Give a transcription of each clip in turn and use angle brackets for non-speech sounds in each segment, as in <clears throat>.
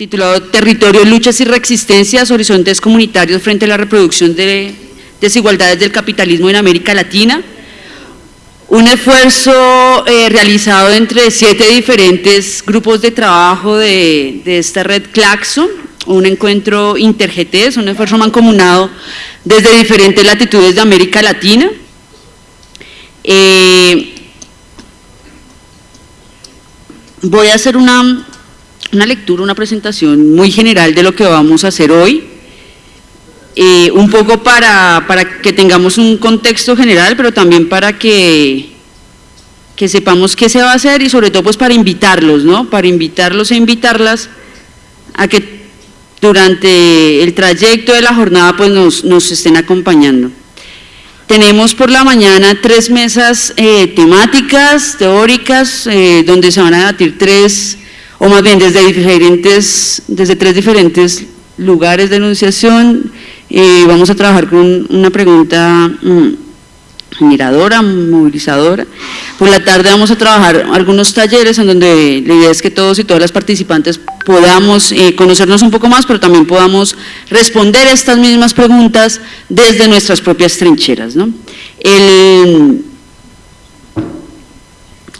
titulado Territorio, Luchas y Resistencias, Horizontes Comunitarios frente a la reproducción de desigualdades del capitalismo en América Latina. Un esfuerzo eh, realizado entre siete diferentes grupos de trabajo de, esta red Claxon, un encuentro interGT, un esfuerzo mancomunado desde diferentes latitudes de América Latina. Eh, voy a hacer una, una lectura, una presentación muy general de lo que vamos a hacer hoy, eh, un poco para, para, que tengamos un contexto general, pero también para que, que sepamos qué se va a hacer y sobre todo pues para invitarlos, ¿no? Para invitarlos e invitarlas a que durante el trayecto de la jornada pues nos, nos estén acompañando. Tenemos por la mañana tres mesas eh, temáticas, teóricas, eh, donde se van a debatir tres, o más bien desde, diferentes, desde tres diferentes lugares de enunciación. Eh, vamos a trabajar con una pregunta mm, miradora, movilizadora. Por la tarde vamos a trabajar algunos talleres en donde la idea es que todos y todas las participantes podamos eh, conocernos un poco más, pero también podamos responder estas mismas preguntas desde nuestras propias trincheras. El,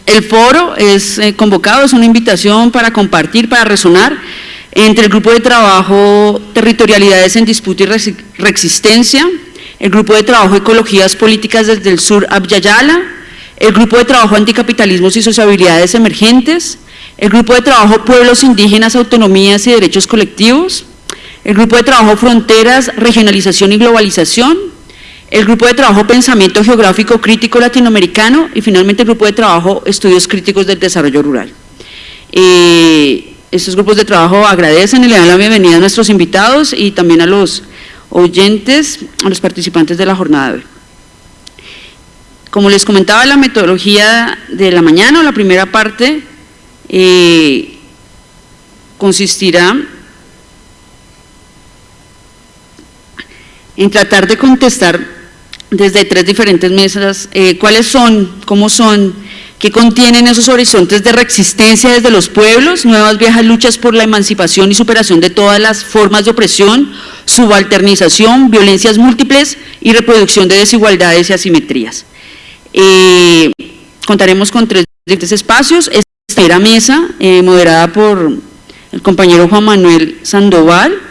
el foro es eh, convocado, es una invitación para compartir, para resonar entre el grupo de trabajo Territorialidades en Disputa y Reexistencia, el Grupo de Trabajo Ecologías Políticas desde el Sur Abyayala, el Grupo de Trabajo Anticapitalismos y Sociabilidades Emergentes, el Grupo de Trabajo Pueblos Indígenas, Autonomías y Derechos Colectivos, el Grupo de Trabajo Fronteras, Regionalización y Globalización, el Grupo de Trabajo Pensamiento Geográfico Crítico Latinoamericano y finalmente el Grupo de Trabajo Estudios Críticos del Desarrollo Rural. Eh, estos grupos de trabajo agradecen y le dan la bienvenida a nuestros invitados y también a los oyentes, a los participantes de la jornada de hoy. Como les comentaba, la metodología de la mañana, la primera parte, eh, consistirá en tratar de contestar desde tres diferentes mesas eh, cuáles son, cómo son, qué contienen esos horizontes de resistencia desde los pueblos, nuevas viejas luchas por la emancipación y superación de todas las formas de opresión, subalternización, violencias múltiples y reproducción de desigualdades y asimetrías. Eh, contaremos con tres diferentes espacios, esta primera mesa eh, moderada por el compañero Juan Manuel Sandoval,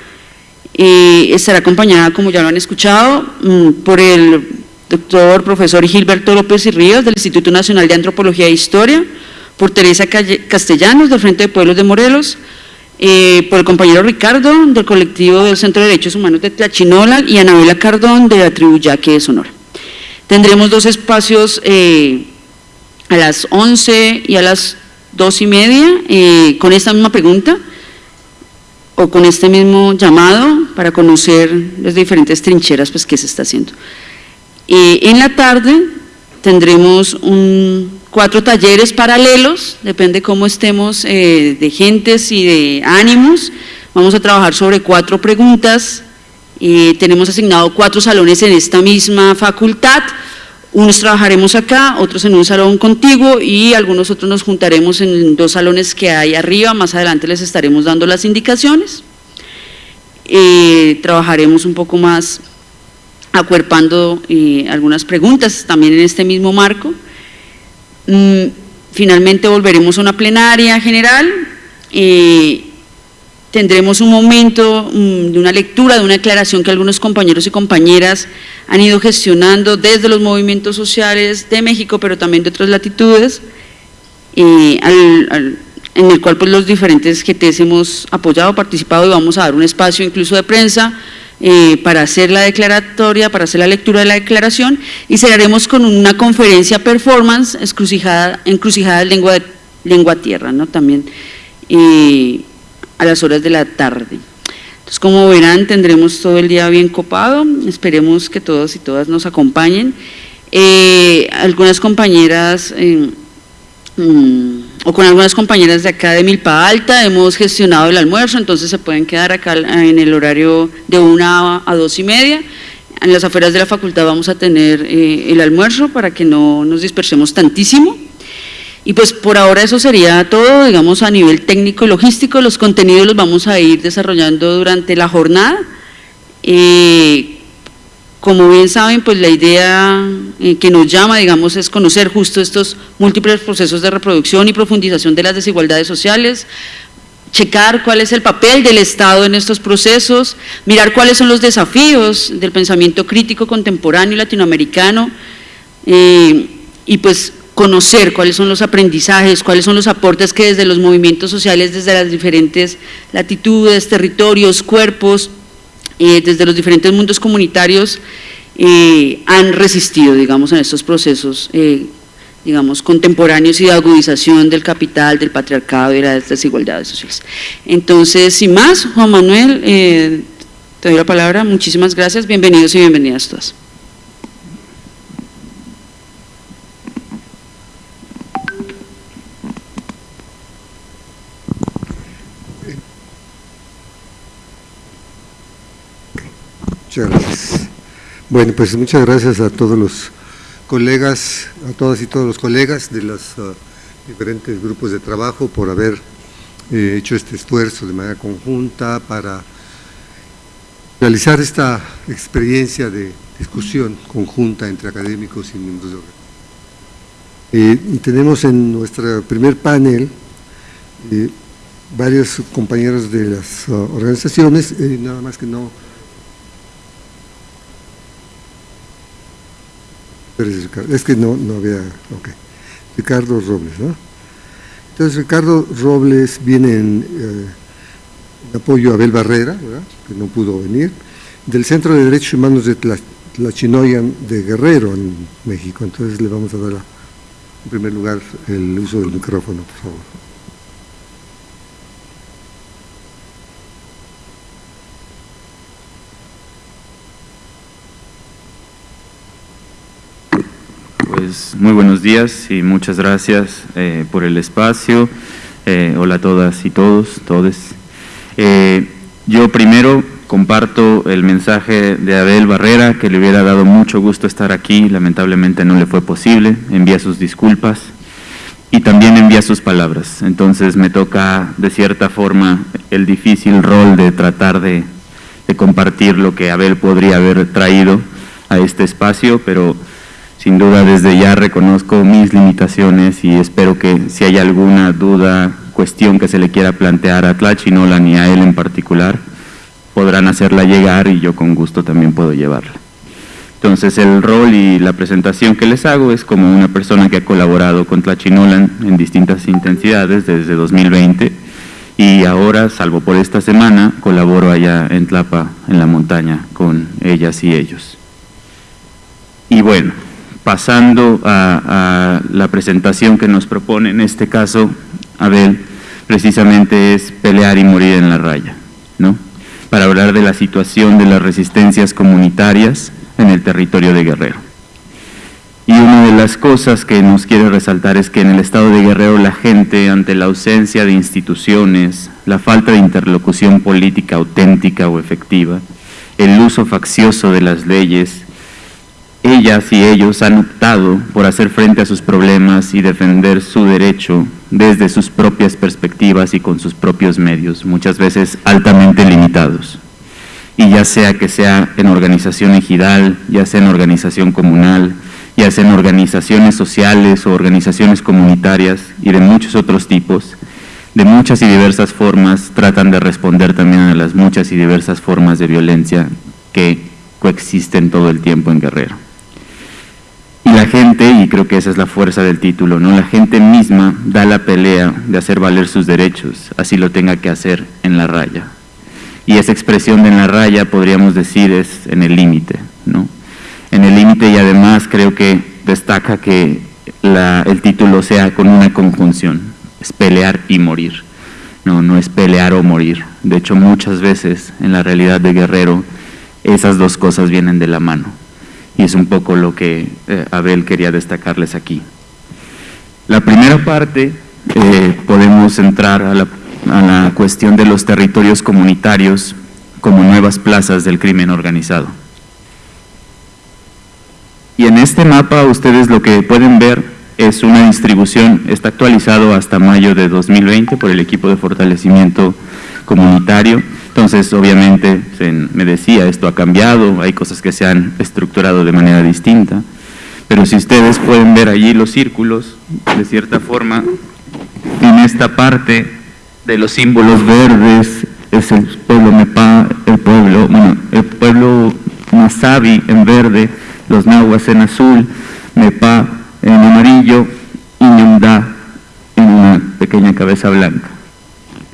eh, estará acompañada, como ya lo han escuchado, mm, por el doctor profesor Gilberto López y Ríos del Instituto Nacional de Antropología e Historia, por Teresa Castellanos del Frente de Pueblos de Morelos, eh, por el compañero Ricardo del colectivo del Centro de Derechos Humanos de Tlachinola y Anabela Cardón de la tribu Yaque de Sonora. Tendremos dos espacios eh, a las 11 y a las 2 y media eh, con esta misma pregunta o con este mismo llamado para conocer las diferentes trincheras pues, que se está haciendo. en la tarde tendremos cuatro talleres paralelos, depende cómo estemos eh, de gentes y de ánimos. Vamos a trabajar sobre cuatro preguntas, eh, tenemos asignado cuatro salones en esta misma facultad, unos trabajaremos acá, otros en un salón contiguo y algunos otros nos juntaremos en dos salones que hay arriba, más adelante les estaremos dando las indicaciones. Eh, trabajaremos un poco más acuerpando algunas preguntas también en este mismo marco. Mm, finalmente volveremos a una plenaria general, y tendremos un momento mm, de una lectura, de una declaración que algunos compañeros y compañeras han ido gestionando desde los movimientos sociales de México, pero también de otras latitudes, en el cual pues, los diferentes GTs hemos apoyado, participado y vamos a dar un espacio incluso de prensa eh, para hacer la declaratoria, para hacer la lectura de la declaración y cerraremos con una conferencia performance encrucijada, encrucijada lengua, lengua tierra, ¿no? también eh, a las horas de la tarde. Entonces, como verán, tendremos todo el día bien copado, esperemos que todos y todas nos acompañen. Eh, algunas compañeras mm, o con algunas compañeras de acá de Milpa Alta, hemos gestionado el almuerzo, entonces se pueden quedar acá en el horario de una a dos y media. En las afueras de la facultad vamos a tener eh, el almuerzo para que no nos dispersemos tantísimo. Y pues por ahora eso sería todo, digamos, a nivel técnico y logístico. Los contenidos los vamos a ir desarrollando durante la jornada. Eh, como bien saben, pues la idea eh, que nos llama, digamos, es conocer justo estos múltiples procesos de reproducción y profundización de las desigualdades sociales, checar cuál es el papel del Estado en estos procesos, mirar cuáles son los desafíos del pensamiento crítico contemporáneo latinoamericano eh, y pues conocer cuáles son los aprendizajes, cuáles son los aportes que desde los movimientos sociales, desde las diferentes latitudes, territorios, cuerpos, eh, desde los diferentes mundos comunitarios eh, han resistido, digamos, en estos procesos, eh, digamos, contemporáneos y de agudización del capital, del patriarcado y de las desigualdades sociales. Entonces, sin más, Juan Manuel, te doy la palabra, muchísimas gracias, bienvenidos y bienvenidas todas. Muchas gracias. Bueno, pues muchas gracias a todos los colegas, a todas y todos los colegas de los uh, diferentes grupos de trabajo por haber eh, hecho este esfuerzo de manera conjunta para realizar esta experiencia de discusión conjunta entre académicos y miembros de eh, tenemos en nuestro primer panel eh, varios compañeros de las uh, organizaciones, nada más que no Es que no, no había. Ricardo Robles, ¿no? Entonces Ricardo Robles viene en, eh, apoyo a Abel Barrera, ¿verdad? que no pudo venir, del Centro de Derechos Humanos de Tlachinoyan de Guerrero, en México. Entonces le vamos a dar en primer lugar el uso del micrófono, por favor. Pues, muy buenos días y muchas gracias eh, por el espacio. Eh, hola a todas y todos, todes. Eh, yo primero comparto el mensaje de Abel Barrera, que le hubiera dado mucho gusto estar aquí, lamentablemente no le fue posible, envía sus disculpas y también envía sus palabras. Entonces me toca de cierta forma el difícil rol de tratar de, de compartir lo que Abel podría haber traído a este espacio, pero sin duda desde ya reconozco mis limitaciones y espero que si hay alguna duda, cuestión que se le quiera plantear a Tlachinolan y a él en particular, podrán hacerla llegar y yo con gusto también puedo llevarla. Entonces el rol y la presentación que les hago es como una persona que ha colaborado con Tlachinolan en distintas intensidades desde 2020 y ahora, salvo por esta semana, colaboro allá en Tlapa, en la montaña, con ellas y ellos. Y bueno, pasando a, la presentación que nos propone, en este caso, Abel, precisamente es pelear y morir en la raya, ¿no? para hablar de la situación de las resistencias comunitarias en el territorio de Guerrero. Y una de las cosas que nos quiere resaltar es que en el estado de Guerrero la gente, ante la ausencia de instituciones, la falta de interlocución política auténtica o efectiva, el uso faccioso de las leyes, ellas y ellos han optado por hacer frente a sus problemas y defender su derecho desde sus propias perspectivas y con sus propios medios, muchas veces altamente limitados. Y ya sea que sea en organización ejidal, ya sea en organización comunal, ya sea en organizaciones sociales o organizaciones comunitarias y de muchos otros tipos, de muchas y diversas formas tratan de responder también a las muchas y diversas formas de violencia que coexisten todo el tiempo en Guerrero. Y la gente, y creo que esa es la fuerza del título, ¿no? la gente misma da la pelea de hacer valer sus derechos, así lo tenga que hacer en la raya. Y esa expresión de en la raya, podríamos decir, es en el límite. ¿no? En el límite y además creo que destaca que el título sea con una conjunción, es pelear y morir. No, no es pelear o morir. De hecho, muchas veces en la realidad de Guerrero, esas dos cosas vienen de la mano y es un poco lo que eh, Abel quería destacarles aquí. La primera parte, eh, podemos entrar a la, a la cuestión de los territorios comunitarios como nuevas plazas del crimen organizado. Y en este mapa ustedes lo que pueden ver es una distribución, está actualizado hasta mayo de 2020 por el equipo de fortalecimiento comunitario. Entonces, obviamente, me decía, esto ha cambiado, hay cosas que se han estructurado de manera distinta, pero si ustedes pueden ver allí los círculos, de cierta forma, en esta parte de los símbolos verdes, es el pueblo Mepa, el pueblo, bueno, el pueblo Masabi en verde, los nahuas en azul, Mepa en amarillo y Ñamda en una pequeña cabeza blanca.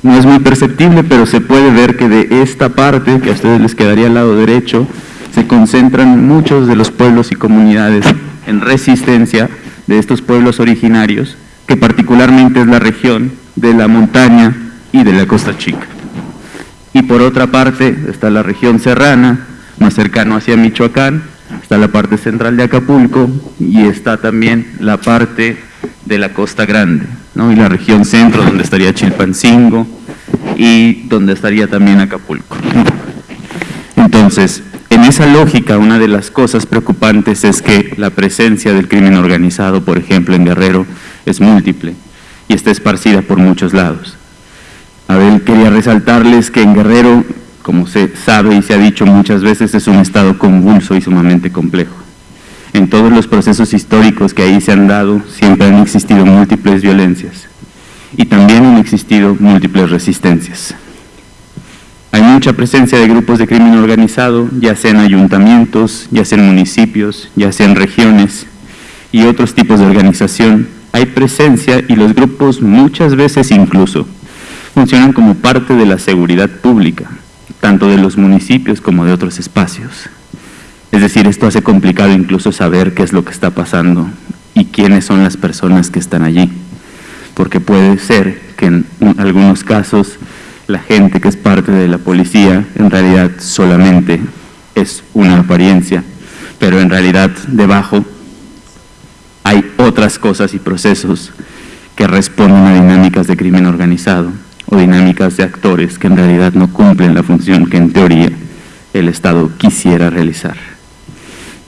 No es muy perceptible, pero se puede ver que de esta parte, que a ustedes les quedaría al lado derecho, se concentran muchos de los pueblos y comunidades en resistencia de estos pueblos originarios, que particularmente es la región de la montaña y de la costa chica. Y por otra parte está la región serrana, más cercano hacia Michoacán, está la parte central de Acapulco y está también la parte de la Costa Grande, ¿no? y la región centro donde estaría Chilpancingo y donde estaría también Acapulco. Entonces, en esa lógica, una de las cosas preocupantes es que la presencia del crimen organizado, por ejemplo, en Guerrero, es múltiple y está esparcida por muchos lados. Abel quería resaltarles que en Guerrero como se sabe y se ha dicho muchas veces, es un estado convulso y sumamente complejo. En todos los procesos históricos que ahí se han dado, siempre han existido múltiples violencias y también han existido múltiples resistencias. Hay mucha presencia de grupos de crimen organizado, ya sea en ayuntamientos, ya sea en municipios, ya sea en regiones y otros tipos de organización. Hay presencia y los grupos muchas veces incluso funcionan como parte de la seguridad pública, tanto de los municipios como de otros espacios. Es decir, esto hace complicado incluso saber qué es lo que está pasando y quiénes son las personas que están allí, porque puede ser que en algunos casos la gente que es parte de la policía en realidad solamente es una apariencia, pero en realidad debajo hay otras cosas y procesos que responden a dinámicas de crimen organizado o dinámicas de actores que en realidad no cumplen la función que en teoría el Estado quisiera realizar.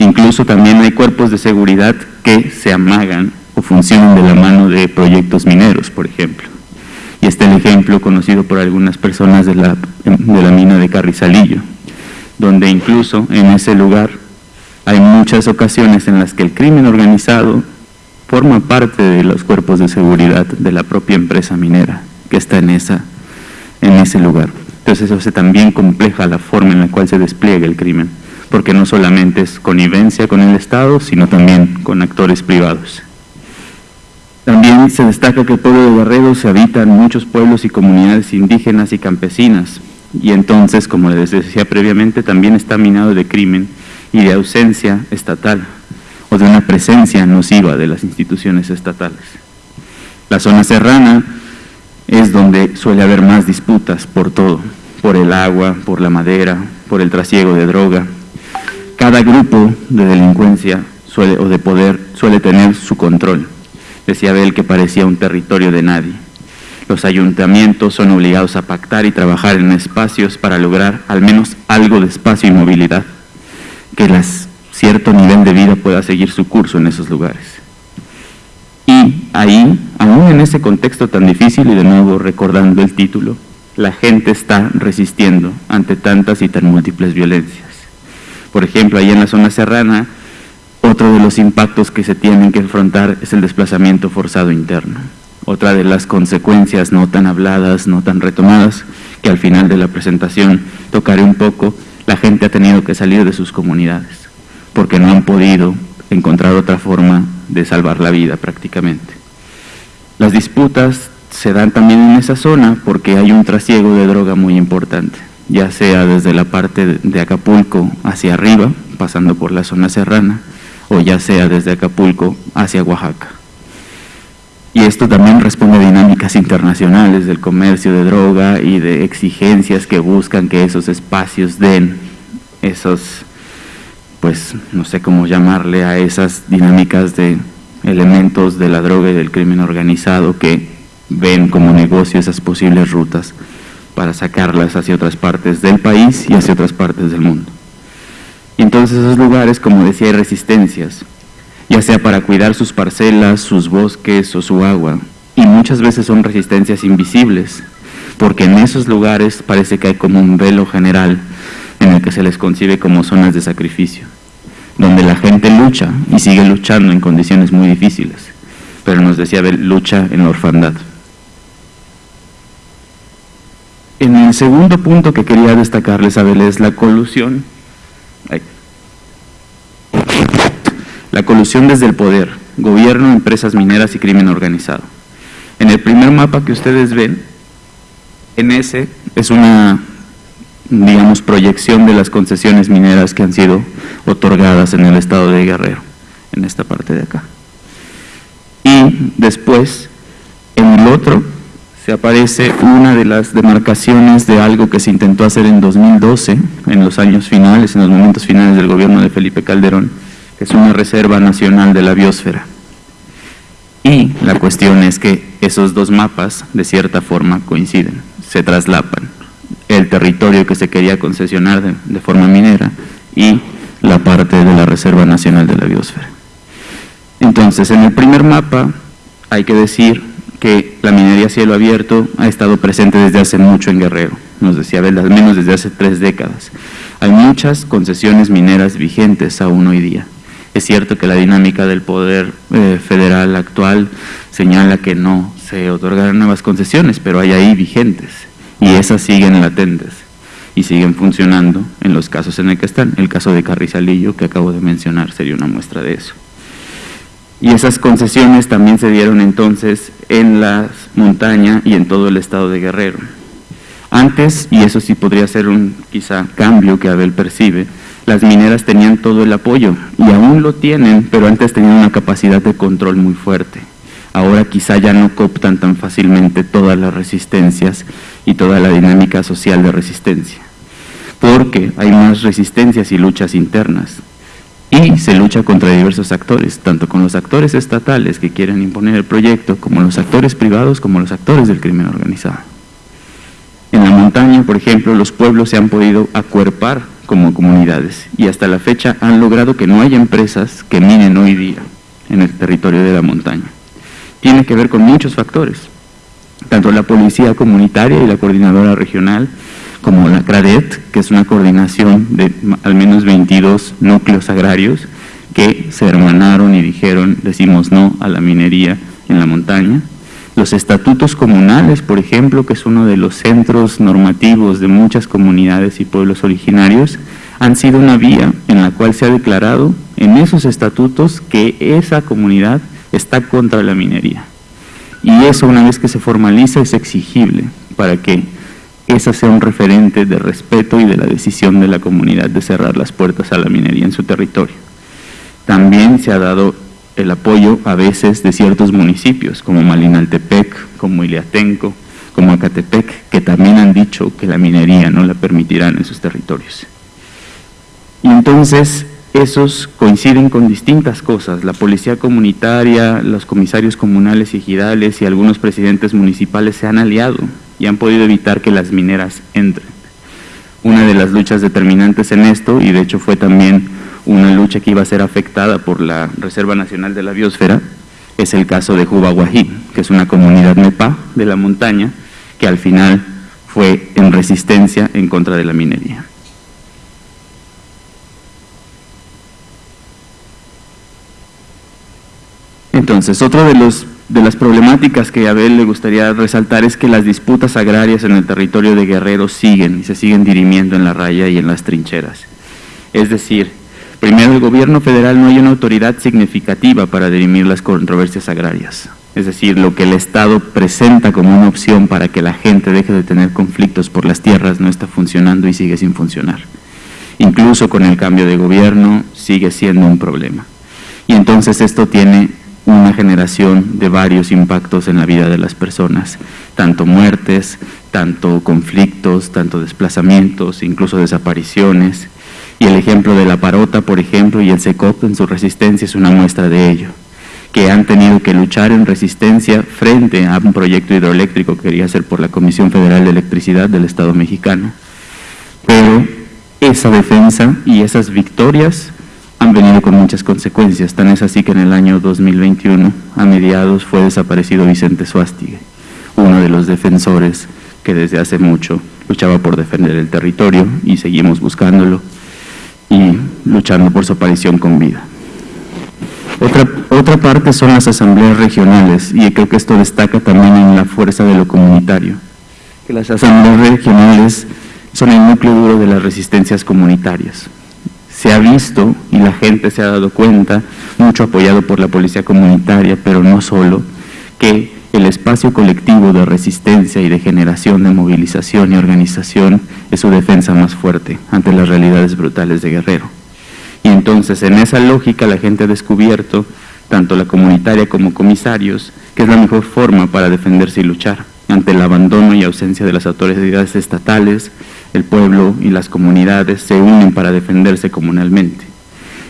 Incluso también hay cuerpos de seguridad que se amagan o de la mano de proyectos mineros, por ejemplo. Y este es el ejemplo conocido por algunas personas de la, de la mina de Carrizalillo, donde incluso en ese lugar hay muchas ocasiones en las que el crimen organizado forma parte de los cuerpos de seguridad de la propia empresa minera que está en, esa, en ese lugar. Entonces eso hace también compleja la forma en la cual se despliega el crimen, porque no solamente es connivencia con el Estado, sino también con actores privados. También se destaca que el pueblo de Guerrero se habita en muchos pueblos y comunidades indígenas y campesinas, y entonces, como les decía previamente, también está minado de crimen y de ausencia estatal, o de una presencia nociva de las instituciones estatales. La zona serrana es donde suele haber más disputas por todo, por el agua, por la madera, por el trasiego de droga. Cada grupo de delincuencia o de poder suele tener su control. Decía Abel que parecía un territorio de nadie. Los ayuntamientos son obligados a pactar y trabajar en espacios para lograr al menos algo de espacio y movilidad, que las, cierto nivel de vida pueda seguir su curso en esos lugares. Y ahí, aún en ese contexto tan difícil, y de nuevo recordando el título, la gente está resistiendo ante tantas y tan múltiples violencias. Por ejemplo, ahí en la zona serrana, otro de los impactos que se tienen que enfrentar es el desplazamiento forzado interno. Otra de las consecuencias no tan habladas, no tan retomadas, que al final de la presentación tocaré un poco, la gente ha tenido que salir de sus comunidades, porque no han podido encontrar otra forma de salvar la vida prácticamente. Las disputas se dan también en esa zona porque hay un trasiego de droga muy importante, ya sea desde la parte de Acapulco hacia arriba, pasando por la zona serrana, o ya sea desde Acapulco hacia Oaxaca. Y esto también responde a dinámicas internacionales del comercio de droga y de exigencias que buscan que esos espacios den esos pues no sé cómo llamarle a esas dinámicas de elementos de la droga y del crimen organizado que ven como negocio esas posibles rutas para sacarlas hacia otras partes del país y hacia otras partes del mundo. Y entonces esos lugares, como decía, hay resistencias ya sea para cuidar sus parcelas, sus bosques o su agua, y muchas veces son resistencias invisibles, porque en esos lugares parece que hay como un velo general en el que se les concibe como zonas de sacrificio, donde la gente lucha y sigue luchando en condiciones muy difíciles, pero nos decía lucha en la orfandad. En el segundo punto que quería destacarles, Abel, es la colusión. La colusión desde el poder, gobierno, empresas mineras y crimen organizado. En el primer mapa que ustedes ven, en ese es una, digamos, proyección de las concesiones mineras que han sido otorgadas en el estado de Guerrero, en esta parte de acá. Y después, en el otro, se aparece una de las demarcaciones de algo que se intentó hacer en 2012, en los años finales, en los momentos finales del gobierno de Felipe Calderón, es una reserva nacional de la biosfera. Y la cuestión es que esos dos mapas de cierta forma coinciden, se traslapan. El territorio que se quería concesionar de, forma minera y la parte de la Reserva Nacional de la Biosfera. Entonces, en el primer mapa hay que decir que la minería a cielo abierto ha estado presente desde hace mucho en Guerrero, nos decía Abel, al menos desde hace tres décadas. Hay muchas concesiones mineras vigentes aún hoy día. Es cierto que la dinámica del poder eh, federal actual señala que no se otorgarán nuevas concesiones, pero hay ahí vigentes y esas siguen latentes y siguen funcionando en los casos en el que están. El caso de Carrizalillo que acabo de mencionar sería una muestra de eso. Y esas concesiones también se dieron entonces en la montaña y en todo el estado de Guerrero. Antes, y eso sí podría ser un quizá cambio que Abel percibe, las mineras tenían todo el apoyo y aún lo tienen, pero antes tenían una capacidad de control muy fuerte. Ahora quizá ya no cooptan tan fácilmente todas las resistencias y toda la dinámica social de resistencia, porque hay más resistencias y luchas internas. Y se lucha contra diversos actores, tanto con los actores estatales que quieren imponer el proyecto, como los actores privados, como los actores del crimen organizado. En la montaña, por ejemplo, los pueblos se han podido acuerpar como comunidades y hasta la fecha han logrado que no haya empresas que minen hoy día en el territorio de la montaña. Tiene que ver con muchos factores, tanto la policía comunitaria y la coordinadora regional, como la CRADET, que es una coordinación de al menos 22 núcleos agrarios que se hermanaron y dijeron, decimos no a la minería en la montaña, los estatutos comunales, por ejemplo, que es uno de los centros normativos de muchas comunidades y pueblos originarios, han sido una vía en la cual se ha declarado en esos estatutos que esa comunidad está contra la minería. Y eso una vez que se formaliza es exigible para que esa sea un referente de respeto y de la decisión de la comunidad de cerrar las puertas a la minería en su territorio. También se ha dado el apoyo a veces de ciertos municipios, como Malinaltepec, como Iliatenco, como Acatepec, que también han dicho que la minería no la permitirán en sus territorios. Y entonces esos coinciden con distintas cosas, la policía comunitaria, los comisarios comunales y ejidales y algunos presidentes municipales se han aliado y han podido evitar que las mineras entren. Una de las luchas determinantes en esto, y de hecho fue también una lucha que iba a ser afectada por la Reserva Nacional de la Biosfera, es el caso de Jubaguají, que es una comunidad MEPA de la montaña, que al final fue en resistencia en contra de la minería. Entonces, otra de, los, de las problemáticas que a Abel le gustaría resaltar es que las disputas agrarias en el territorio de Guerrero siguen y se siguen dirimiendo en la raya y en las trincheras. Es decir, Primero, el gobierno federal no hay una autoridad significativa para dirimir las controversias agrarias. Es decir, lo que el Estado presenta como una opción para que la gente deje de tener conflictos por las tierras no está funcionando y sigue sin funcionar. Incluso con el cambio de gobierno sigue siendo un problema. Y entonces esto tiene una generación de varios impactos en la vida de las personas, tanto muertes, tanto conflictos, tanto desplazamientos, incluso desapariciones, y el ejemplo de la Parota, por ejemplo, y el SECOP en su resistencia es una muestra de ello, que han tenido que luchar en resistencia frente a un proyecto hidroeléctrico que quería hacer por la Comisión Federal de Electricidad del Estado mexicano. Pero esa defensa y esas victorias han venido con muchas consecuencias. Tan es así que en el año 2021, a mediados, fue desaparecido Vicente Suastigue, uno de los defensores que desde hace mucho luchaba por defender el territorio y seguimos buscándolo y luchando por su aparición con vida. Otra, otra parte son las asambleas regionales y creo que esto destaca también en la fuerza de lo comunitario, que las asambleas regionales son el núcleo duro de las resistencias comunitarias. Se ha visto y la gente se ha dado cuenta, mucho apoyado por la policía comunitaria, pero no solo, que el espacio colectivo de resistencia y de generación de movilización y organización es su defensa más fuerte ante las realidades brutales de Guerrero. Y entonces en esa lógica la gente ha descubierto, tanto la comunitaria como comisarios, que es la mejor forma para defenderse y luchar ante el abandono y ausencia de las autoridades estatales, el pueblo y las comunidades se unen para defenderse comunalmente.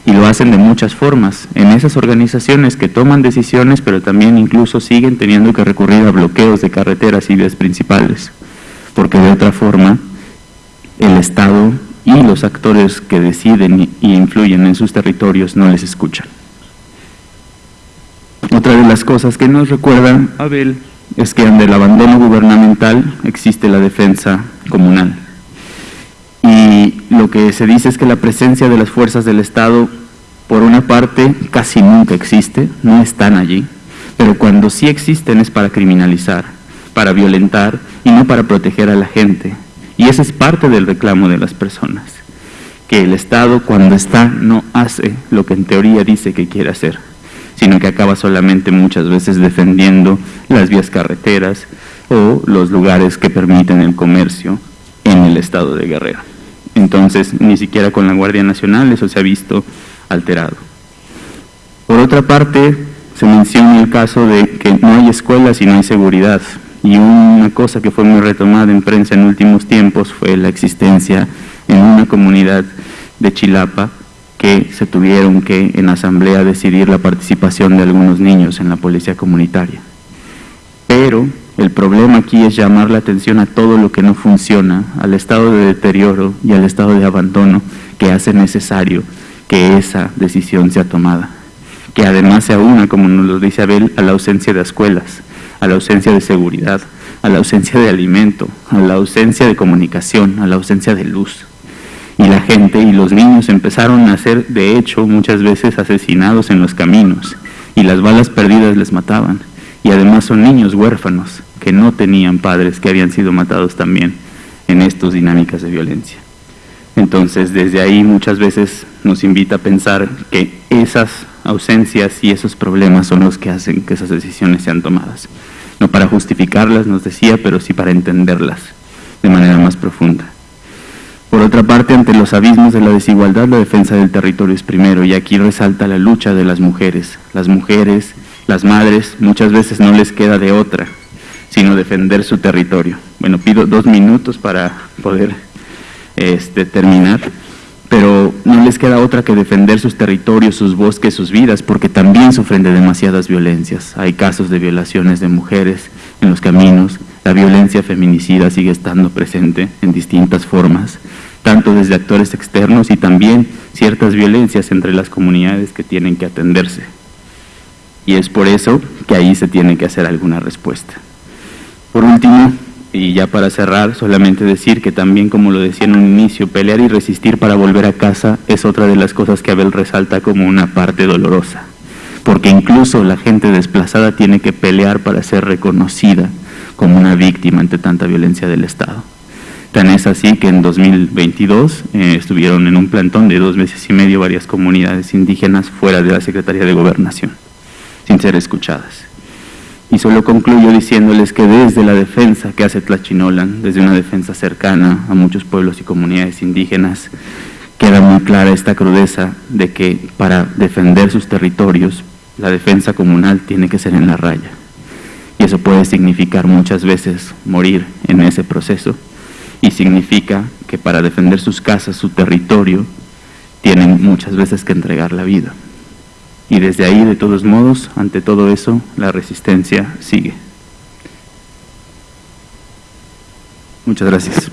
Y lo hacen de muchas formas, en esas organizaciones que toman decisiones, pero también incluso siguen teniendo que recurrir a bloqueos de carreteras y vías principales, porque de otra forma el Estado y los actores que deciden y influyen en sus territorios no les escuchan. Otra de las cosas que nos recuerdan Abel es que ante el abandono gubernamental existe la defensa comunal. Y lo que se dice es que la presencia de las fuerzas del Estado, por una parte, casi nunca existe, no están allí, pero cuando sí existen es para criminalizar, para violentar y no para proteger a la gente. Y ese es parte del reclamo de las personas, que el Estado cuando está no hace lo que en teoría dice que quiere hacer, sino que acaba solamente muchas veces defendiendo las vías carreteras o los lugares que permiten el comercio en el estado de Guerrero. Entonces, ni siquiera con la Guardia Nacional eso se ha visto alterado. Por otra parte, se menciona el caso de que no hay escuelas y no hay seguridad. Y una cosa que fue muy retomada en prensa en últimos tiempos fue la existencia en una comunidad de Chilapa que se tuvieron que en asamblea decidir la participación de algunos niños en la policía comunitaria. Pero el problema aquí es llamar la atención a todo lo que no funciona, al estado de deterioro y al estado de abandono que hace necesario que esa decisión sea tomada. Que además se aúna, como nos lo dice Abel, a la ausencia de escuelas, a la ausencia de seguridad, a la ausencia de alimento, a la ausencia de comunicación, a la ausencia de luz la gente y los niños empezaron a ser, de hecho, muchas veces asesinados en los caminos y las balas perdidas les mataban. Y además son niños huérfanos que no tenían padres que habían sido matados también en estas dinámicas de violencia. Entonces, desde ahí muchas veces nos invita a pensar que esas ausencias y esos problemas son los que hacen que esas decisiones sean tomadas. No para justificarlas, nos decía, pero sí para entenderlas de manera más profunda. Por otra parte, ante los abismos de la desigualdad, la defensa del territorio es primero, y aquí resalta la lucha de las mujeres. Las mujeres, las madres, muchas veces no les queda de otra, sino defender su territorio. Bueno, pido dos minutos para poder este, terminar, pero no les queda otra que defender sus territorios, sus bosques, sus vidas, porque también sufren de demasiadas violencias. Hay casos de violaciones de mujeres en los caminos, la violencia feminicida sigue estando presente en distintas formas tanto desde actores externos y también ciertas violencias entre las comunidades que tienen que atenderse. Y es por eso que ahí se tiene que hacer alguna respuesta. Por último, y ya para cerrar, solamente decir que también, como lo decía en un inicio, pelear y resistir para volver a casa es otra de las cosas que Abel resalta como una parte dolorosa, porque incluso la gente desplazada tiene que pelear para ser reconocida como una víctima ante tanta violencia del Estado. Tan es así que en 2022 eh, estuvieron en un plantón de dos meses y medio varias comunidades indígenas fuera de la Secretaría de Gobernación, sin ser escuchadas. Y solo concluyo diciéndoles que desde la defensa que hace Tlachinolan, desde una defensa cercana a muchos pueblos y comunidades indígenas, queda muy clara esta crudeza de que para defender sus territorios, la defensa comunal tiene que ser en la raya. Y eso puede significar muchas veces morir en ese proceso y significa que para defender sus casas, su territorio, tienen muchas veces que entregar la vida. Y desde ahí, de todos modos, ante todo eso, la resistencia sigue. Muchas gracias.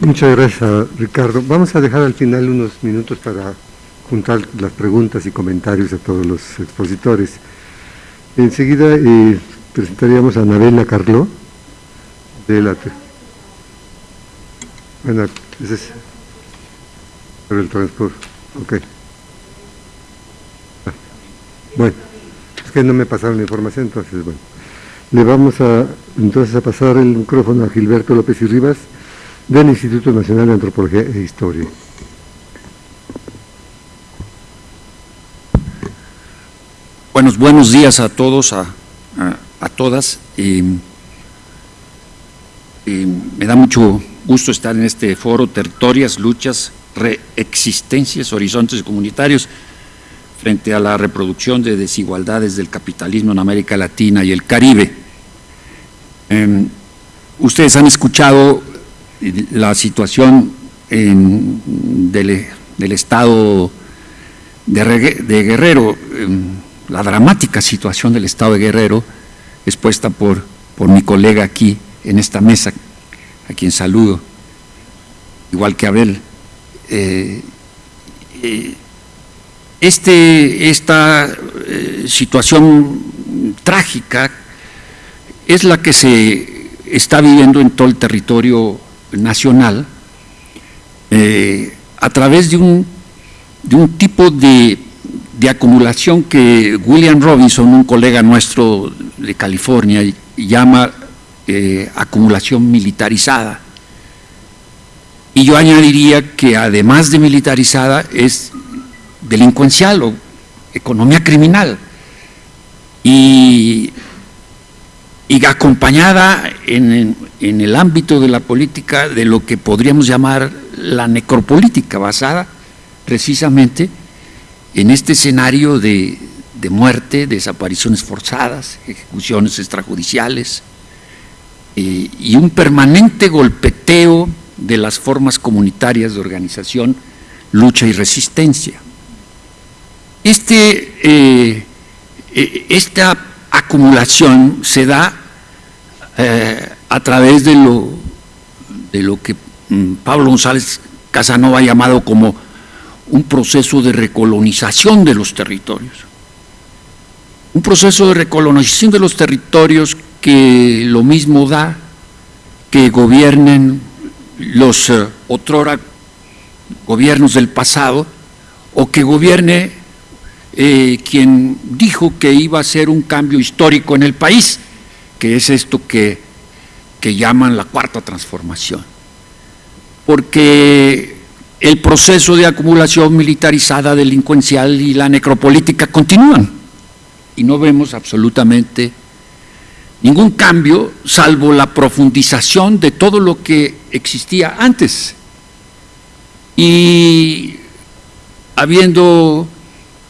Muchas gracias, Ricardo. Vamos a dejar al final unos minutos para juntar las preguntas y comentarios a todos los expositores. Enseguida eh, presentaríamos a Anabela Carló de la... Bueno, ese es el transporte. Ok. Ah, bueno, es que no me pasaron la información, entonces, bueno. Le vamos a entonces a pasar el micrófono a Gilberto López y Rivas, del Instituto Nacional de Antropología e Historia. Buenos, buenos días a todos, a, todas. me da mucho gusto estar en este foro, territorias, luchas, reexistencias, horizontes comunitarios, frente a la reproducción de desigualdades del capitalismo en América Latina y el Caribe. Em, ustedes han escuchado la situación del, estado de, Guerrero, em, la dramática situación del estado de Guerrero, expuesta por, por mi colega aquí en esta mesa, a quien saludo, igual que Abel. Eh, eh, este, esta eh, situación trágica es la que se está viviendo en todo el territorio nacional a través de un tipo de, acumulación que William Robinson, un colega nuestro de California, llama eh, acumulación militarizada. Y yo añadiría que además de militarizada es delincuencial o economía criminal. Y y acompañada en, el ámbito de la política de lo que podríamos llamar la necropolítica, basada precisamente en este escenario de, muerte, desapariciones forzadas, ejecuciones extrajudiciales y un permanente golpeteo de las formas comunitarias de organización, lucha y resistencia. Este, eh, eh, esta acumulación se da eh, a través de lo, de lo que mm, Pablo González Casanova ha llamado como un proceso de recolonización de los territorios. Un proceso de recolonización de los territorios que lo mismo da que gobiernen los uh, otrora gobiernos del pasado o que gobierne eh, quien dijo que iba a ser un cambio histórico en el país que es esto que, llaman la cuarta transformación. Porque el proceso de acumulación militarizada, delincuencial y la necropolítica continúan y no vemos absolutamente ningún cambio salvo la profundización de todo lo que existía antes. Y habiendo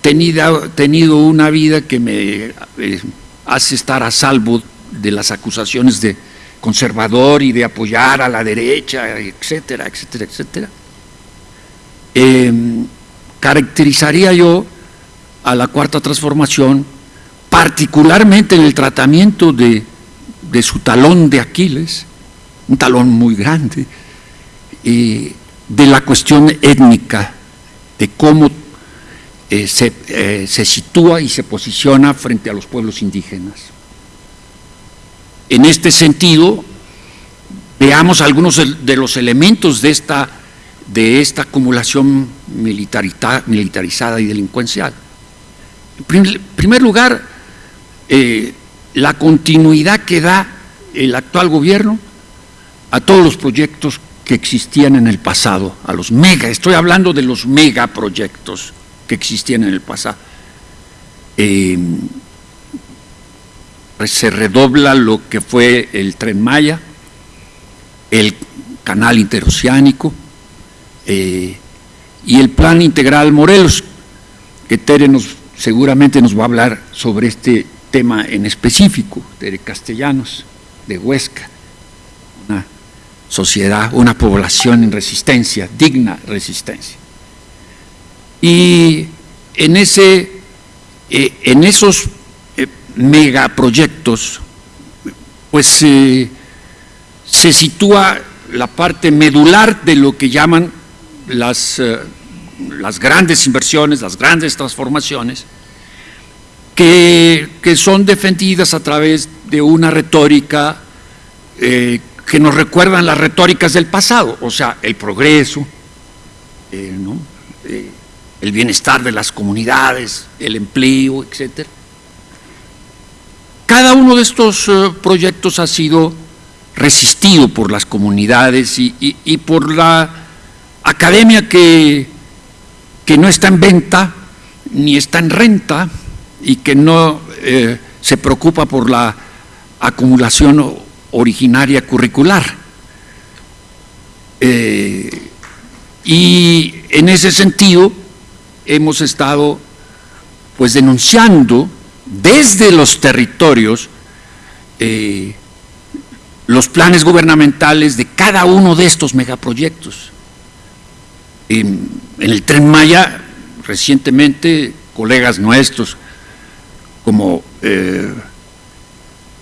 tenido, tenido una vida que me eh, hace estar a salvo de las acusaciones de conservador y de apoyar a la derecha, etcétera, etcétera, etcétera, em, caracterizaría yo a la cuarta transformación, particularmente en el tratamiento de, su talón de Aquiles, un talón muy grande, de la cuestión étnica, de cómo eh, se, eh, se sitúa y se posiciona frente a los pueblos indígenas. En este sentido, veamos algunos de los elementos de esta, de esta acumulación militarizada y delincuencial. En primer lugar, eh, la continuidad que da el actual gobierno a todos los proyectos que existían en el pasado, a los mega, estoy hablando de los megaproyectos que existían en el pasado. Eh, se redobla lo que fue el Tren Maya, el Canal Interoceánico eh, y el Plan Integral Morelos, que Tere nos, seguramente nos va a hablar sobre este tema en específico, Tere Castellanos, de Huesca, una sociedad, una población en resistencia, digna resistencia. Y en, ese, eh, en esos megaproyectos, pues se sitúa la parte medular de lo que llaman las, eh, las grandes inversiones, las grandes transformaciones, que, son defendidas a través de una retórica eh, que nos recuerdan las retóricas del pasado, o sea, el progreso, eh, el bienestar de las comunidades, el empleo, etc. Cada uno de estos proyectos ha sido resistido por las comunidades y, por la academia que, que, no está en venta ni está en renta y que no eh, se preocupa por la acumulación originaria curricular. Eh, y en ese sentido hemos estado pues denunciando desde los territorios eh, los planes gubernamentales de cada uno de estos megaproyectos. En, el Tren Maya, recientemente, colegas nuestros como eh,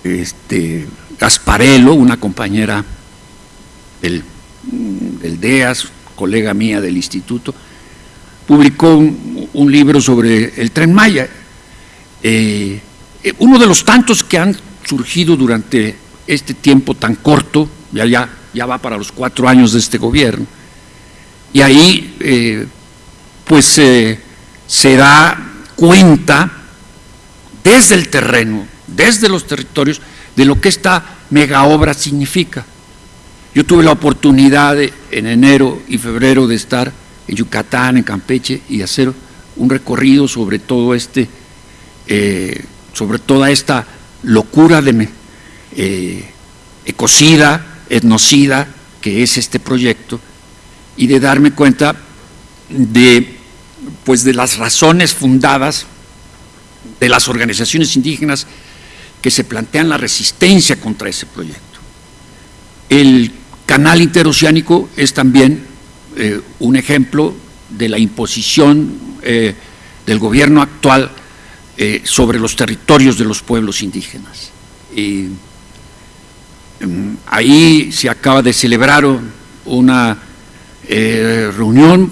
este, Gasparello, una compañera del, DEAS, colega mía del instituto, publicó un, libro sobre el Tren Maya. Eh, uno de los tantos que han surgido durante este tiempo tan corto, ya, ya, ya va para los cuatro años de este gobierno, y ahí eh, pues eh, se da cuenta desde el terreno, desde los territorios, de lo que esta mega obra significa. Yo tuve la oportunidad en enero y febrero de estar en Yucatán, en Campeche, y hacer un recorrido sobre todo este, eh, sobre toda esta locura de, eh, ecocida, etnocida, que es este proyecto, y de darme cuenta de, pues, de las razones fundadas de las organizaciones indígenas que se plantean la resistencia contra ese proyecto. El canal interoceánico es también eh, un ejemplo de la imposición eh, del gobierno actual sobre los territorios de los pueblos indígenas. Em, ahí se acaba de celebrar una eh, reunión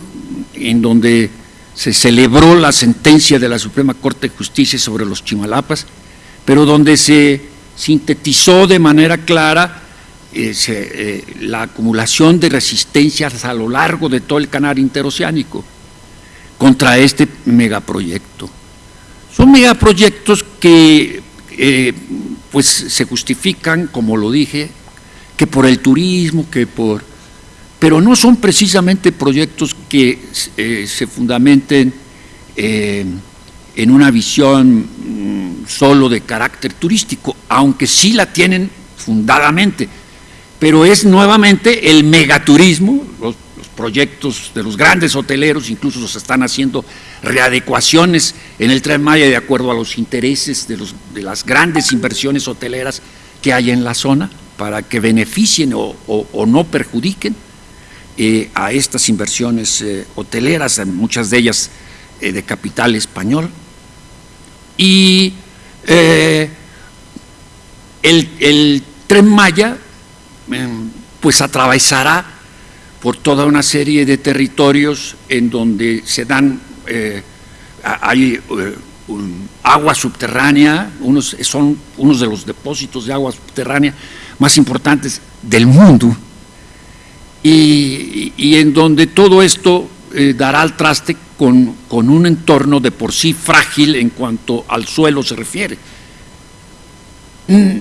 en donde se celebró la sentencia de la Suprema Corte de Justicia sobre los Chimalapas, pero donde se sintetizó de manera clara eh, eh, la acumulación de resistencias a lo largo de todo el canal interoceánico contra este megaproyecto. Son megaproyectos que pues se justifican, como lo dije, que por el turismo, que por... Pero no son precisamente proyectos que eh, se fundamenten eh, en una visión mm, solo de carácter turístico, aunque sí la tienen fundadamente, pero es nuevamente el megaturismo, los, proyectos de los grandes hoteleros, incluso se están haciendo readecuaciones en el Tren Maya de acuerdo a los intereses de, los, de las grandes inversiones hoteleras que hay en la zona para que beneficien o, no perjudiquen eh, a estas inversiones eh, hoteleras, muchas de ellas eh, de capital español. Y el, Tren Maya pues atravesará por toda una serie de territorios en donde se dan eh, hay eh, agua subterránea, unos, son unos de los depósitos de agua subterránea más importantes del mundo, y, en donde todo esto eh, dará al traste con, con, un entorno de por sí frágil en cuanto al suelo se refiere. Mm,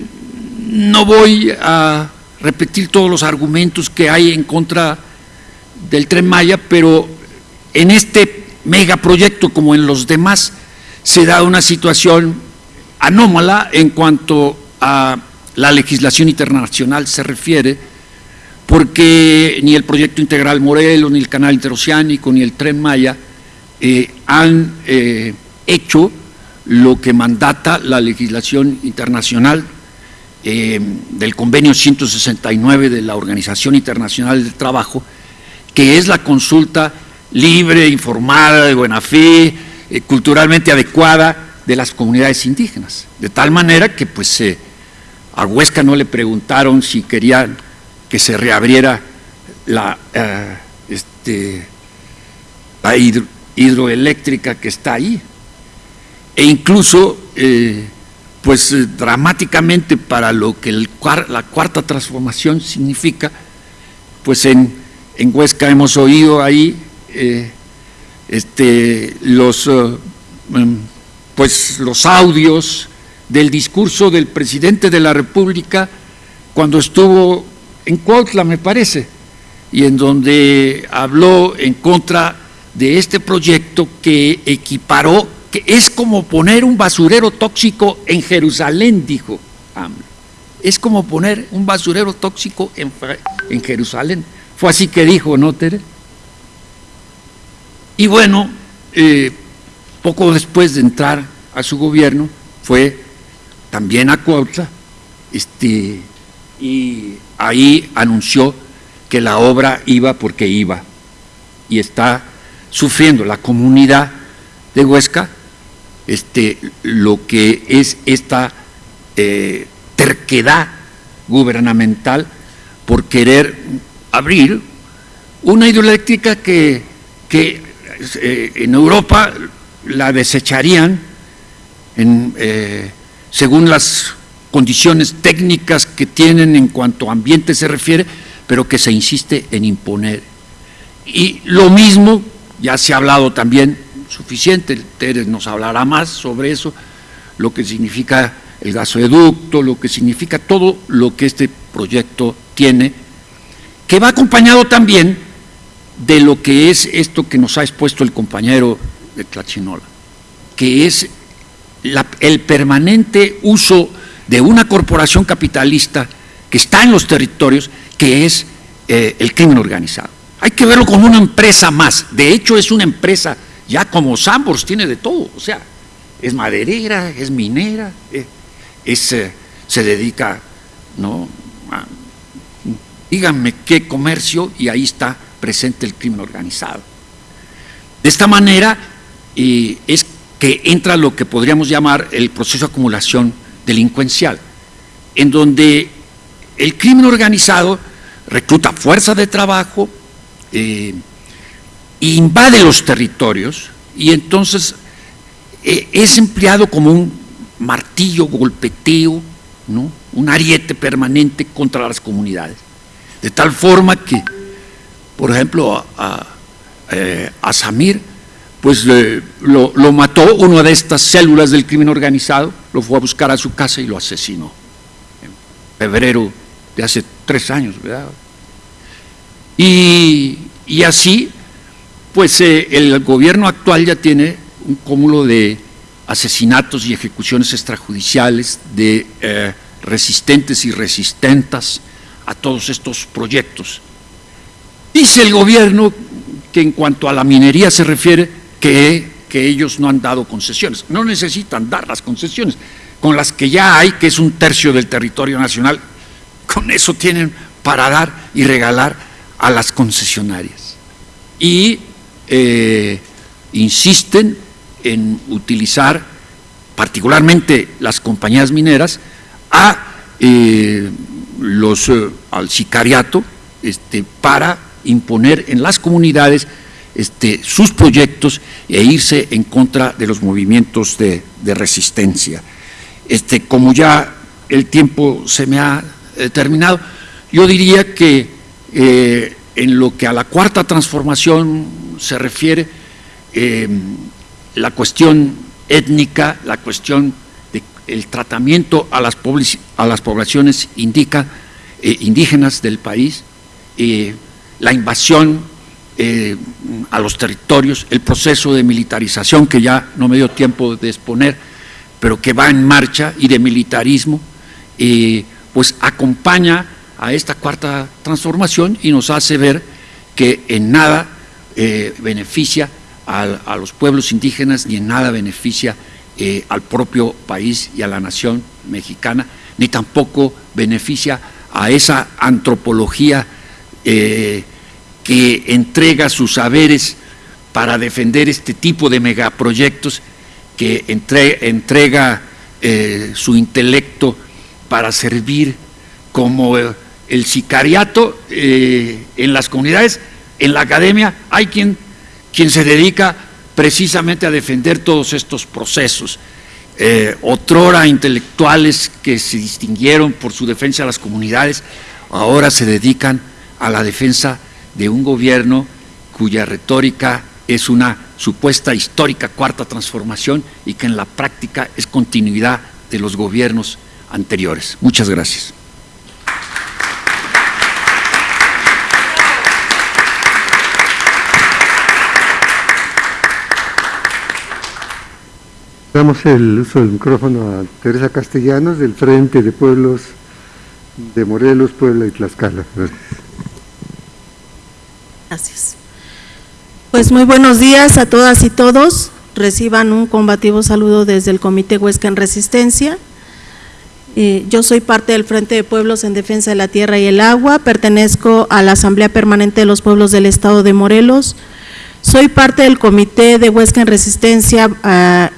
no voy a repetir todos los argumentos que hay en contra del tren Maya, pero en este megaproyecto como en los demás, se da una situación anómala en cuanto a la legislación internacional se refiere, porque ni el proyecto integral Morelos, ni el canal interoceánico, ni el tren Maya eh, han eh, hecho lo que mandata la legislación internacional eh, del convenio 169 de la Organización Internacional del Trabajo, que es la consulta libre, informada, de buena fe, culturalmente adecuada de las comunidades indígenas. De tal manera que pues a Huesca no le preguntaron si querían que se reabriera la, eh, este, la hidroeléctrica que está ahí. E incluso, eh, pues eh, dramáticamente para lo que la cuarta transformación significa, pues en, en Huesca hemos oído ahí este, los, em, pues los audios del discurso del presidente de la República cuando estuvo en Cuautla, me parece, y en donde habló en contra de este proyecto que equiparó, que es como poner un basurero tóxico en Jerusalén, dijo Es como poner un basurero tóxico en, en Jerusalén. Fue así que dijo, ¿no, Tere? Y bueno, eh, poco después de entrar a su gobierno, fue también a Cuautla, este, y ahí anunció que la obra iba porque iba, y está sufriendo la comunidad de Huesca este, lo que es esta eh, terquedad gubernamental por querer abrir una hidroeléctrica que, que eh, en Europa la desecharían en, eh, según las condiciones técnicas que tienen en cuanto a ambiente se refiere, pero que se insiste en imponer. Y lo mismo, ya se ha hablado también suficiente, Teres nos hablará más sobre eso, lo que significa el gasoducto, lo que significa todo lo que este proyecto tiene, que va acompañado también de lo que es esto que nos ha expuesto el compañero de Tlachinola, que es el permanente uso de una corporación capitalista que está en los territorios, que es eh, el crimen organizado. Hay que verlo como una empresa más. De hecho, es una empresa ya como Sambors, tiene de todo. O sea, es maderera, es minera, eh, es, eh, se dedica, ¿no? díganme qué comercio y ahí está presente el crimen organizado. De esta manera es que entra lo que podríamos llamar el proceso de acumulación delincuencial, en donde el crimen organizado recluta fuerza de trabajo, eh, invade los territorios y entonces eh, es empleado como un martillo golpeteo, ¿no? un ariete permanente contra las comunidades. De tal forma que por ejemplo, a, eh, Samir, pues lo, mató una de estas células del crimen organizado, lo fue a buscar a su casa y lo asesinó. En febrero de hace tres años, ¿verdad? Y, así, pues eh, el gobierno actual ya tiene un cúmulo de asesinatos y ejecuciones extrajudiciales de eh, resistentes y resistentas a todos estos proyectos Dice el gobierno que en cuanto a la minería se refiere, que, ellos no han dado concesiones. No necesitan dar las concesiones. Con las que ya hay, que es un tercio del territorio nacional, con eso tienen para dar y regalar a las concesionarias. Y eh, insisten en utilizar, particularmente las compañías mineras, a eh, los, eh, al sicariato este, para imponer en las comunidades este, sus proyectos e irse en contra de los movimientos de, resistencia. Este, como ya el tiempo se me ha eh, terminado, yo diría que eh, en lo que a la cuarta transformación se refiere, eh, la cuestión étnica, la cuestión del tratamiento a las, a las poblaciones indica, indígenas del país, la invasión eh, a los territorios, el proceso de militarización que ya no me dio tiempo de exponer, pero que va en marcha y de militarismo, eh, pues acompaña a esta cuarta transformación y nos hace ver que en nada eh, beneficia a, los pueblos indígenas ni en nada beneficia al propio país y a la nación mexicana, ni tampoco beneficia a esa antropología eh, que entrega sus saberes para defender este tipo de megaproyectos, que entrega eh, su intelecto para servir como el sicariato eh, en las comunidades, en la academia, hay quien, quien se dedica precisamente a defender todos estos procesos. Eh, otrora intelectuales que se distinguieron por su defensa de las comunidades, ahora se dedican a la defensa de un gobierno cuya retórica es una supuesta histórica cuarta transformación y que en la práctica es continuidad de los gobiernos anteriores. Muchas gracias. Damos el uso del micrófono a Teresa Castellanos del Frente de Pueblos de Morelos, Puebla y Tlaxcala. Pues muy buenos días a todas y todos. Reciban un combativo saludo desde el Comité Huesca en Resistencia. Eh, yo soy parte del Frente de Pueblos en Defensa de la Tierra y el Agua, pertenezco a la Asamblea Permanente de los Pueblos del Estado de Morelos, soy parte del Comité de Huesca en Resistencia ah,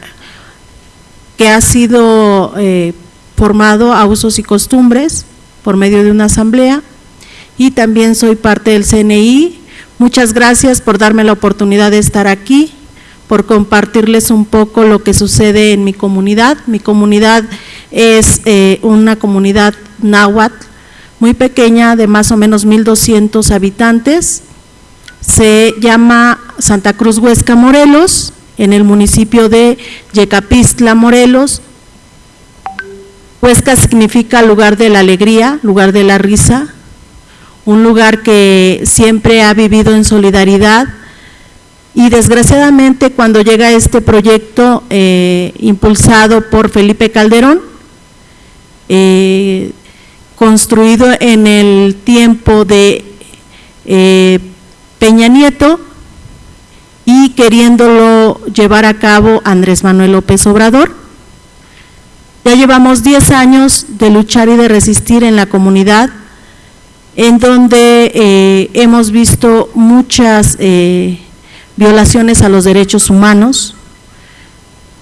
que ha sido eh, formado a usos y costumbres por medio de una asamblea y también soy parte del CNI. Muchas gracias por darme la oportunidad de estar aquí, por compartirles un poco lo que sucede en mi comunidad. Mi comunidad es eh, una comunidad náhuatl muy pequeña de más o menos 1.200 habitantes. Se llama Santa Cruz Huesca Morelos en el municipio de Yecapistla, Morelos. Huesca significa lugar de la alegría, lugar de la risa, un lugar que siempre ha vivido en solidaridad y desgraciadamente cuando llega este proyecto eh, impulsado por Felipe Calderón, eh, construido en el tiempo de eh, Peña Nieto, y queriéndolo llevar a cabo Andrés Manuel López Obrador. Ya llevamos 10 años de luchar y de resistir en la comunidad, en donde eh, hemos visto muchas eh, violaciones a los derechos humanos.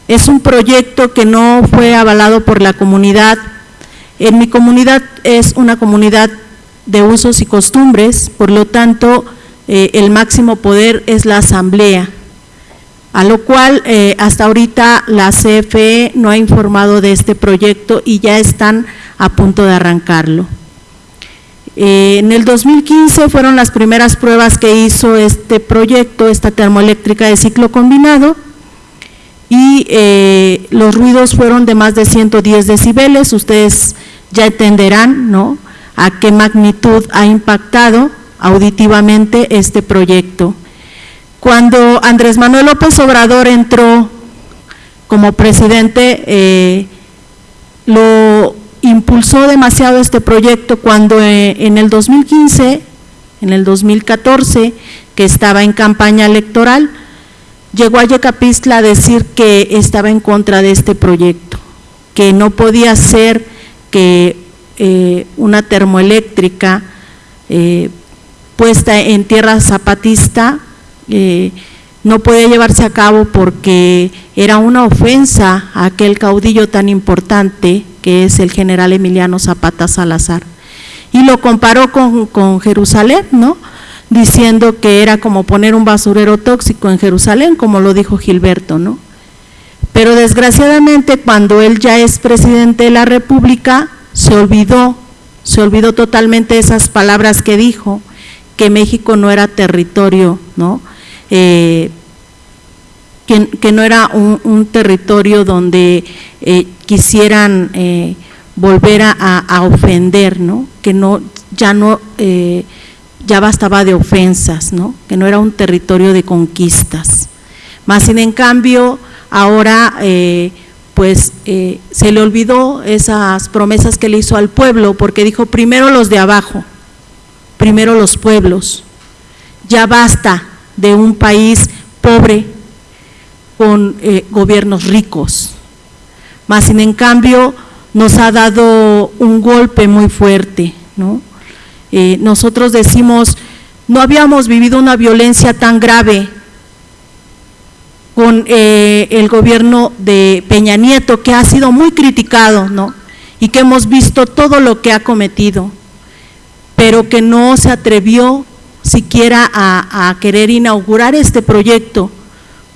Es un proyecto que no fue avalado por la comunidad. En mi comunidad es una comunidad de usos y costumbres, por lo tanto, eh, el máximo poder es la asamblea, a lo cual hasta ahorita la CFE no ha informado de este proyecto y ya están a punto de arrancarlo. Eh, en el 2015 fueron las primeras pruebas que hizo este proyecto, esta termoeléctrica de ciclo combinado, y los ruidos fueron de más de 110 decibeles, ustedes ya entenderán ¿no? a qué magnitud ha impactado auditivamente este proyecto. Cuando Andrés Manuel López Obrador entró como presidente, eh, lo impulsó demasiado este proyecto cuando eh, en el 2015, en el 2014, que estaba en campaña electoral, llegó a Yecapistla a decir que estaba en contra de este proyecto, que no podía ser que eh, una termoeléctrica puesta en tierra zapatista eh, no podía llevarse a cabo porque era una ofensa a aquel caudillo tan importante que es el general Emiliano Zapata Salazar. Y lo comparó con, con Jerusalén, ¿no? diciendo que era como poner un basurero tóxico en Jerusalén, como lo dijo Gilberto, ¿no? Pero desgraciadamente cuando él ya es presidente de la República, se olvidó, se olvidó totalmente esas palabras que dijo que México no era territorio, ¿no? Eh, que, no era un, territorio donde eh, quisieran eh, volver a, ofender, ¿no? Que no, ya no, ya bastaba de ofensas, ¿no? Que no era un territorio de conquistas. Más sin en cambio, ahora pues se le olvidó esas promesas que le hizo al pueblo, porque dijo primero los de abajo, primero los pueblos. Ya basta de un país pobre con eh, gobiernos ricos. Más sin en cambio nos ha dado un golpe muy fuerte. ¿no? Eh, nosotros decimos, no habíamos vivido una violencia tan grave con eh, el gobierno de Peña Nieto, que ha sido muy criticado, ¿no? y que hemos visto todo lo que ha cometido pero que no se atrevió siquiera a querer inaugurar este proyecto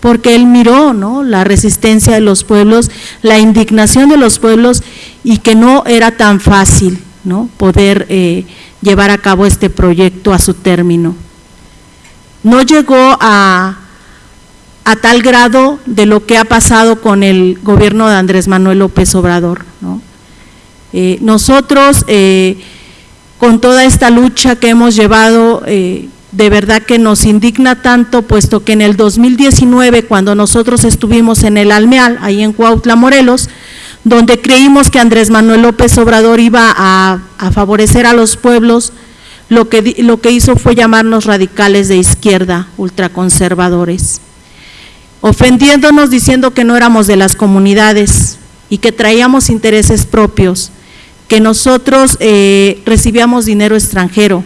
porque él miró ¿no? la resistencia de los pueblos, la indignación de los pueblos y que no era tan fácil ¿no? poder eh, llevar a cabo este proyecto a su término. No llegó a, a, tal grado de lo que ha pasado con el gobierno de Andrés Manuel López Obrador. ¿no? Eh, nosotros, eh, con toda esta lucha que hemos llevado, de verdad que nos indigna tanto, puesto que en el 2019, cuando nosotros estuvimos en el Almeal, ahí en Cuautla, Morelos, donde creímos que Andrés Manuel López Obrador iba a, favorecer a los pueblos, lo que, lo que hizo fue llamarnos radicales de izquierda, ultraconservadores, ofendiéndonos diciendo que no éramos de las comunidades y que traíamos intereses propios, que nosotros eh, recibíamos dinero extranjero,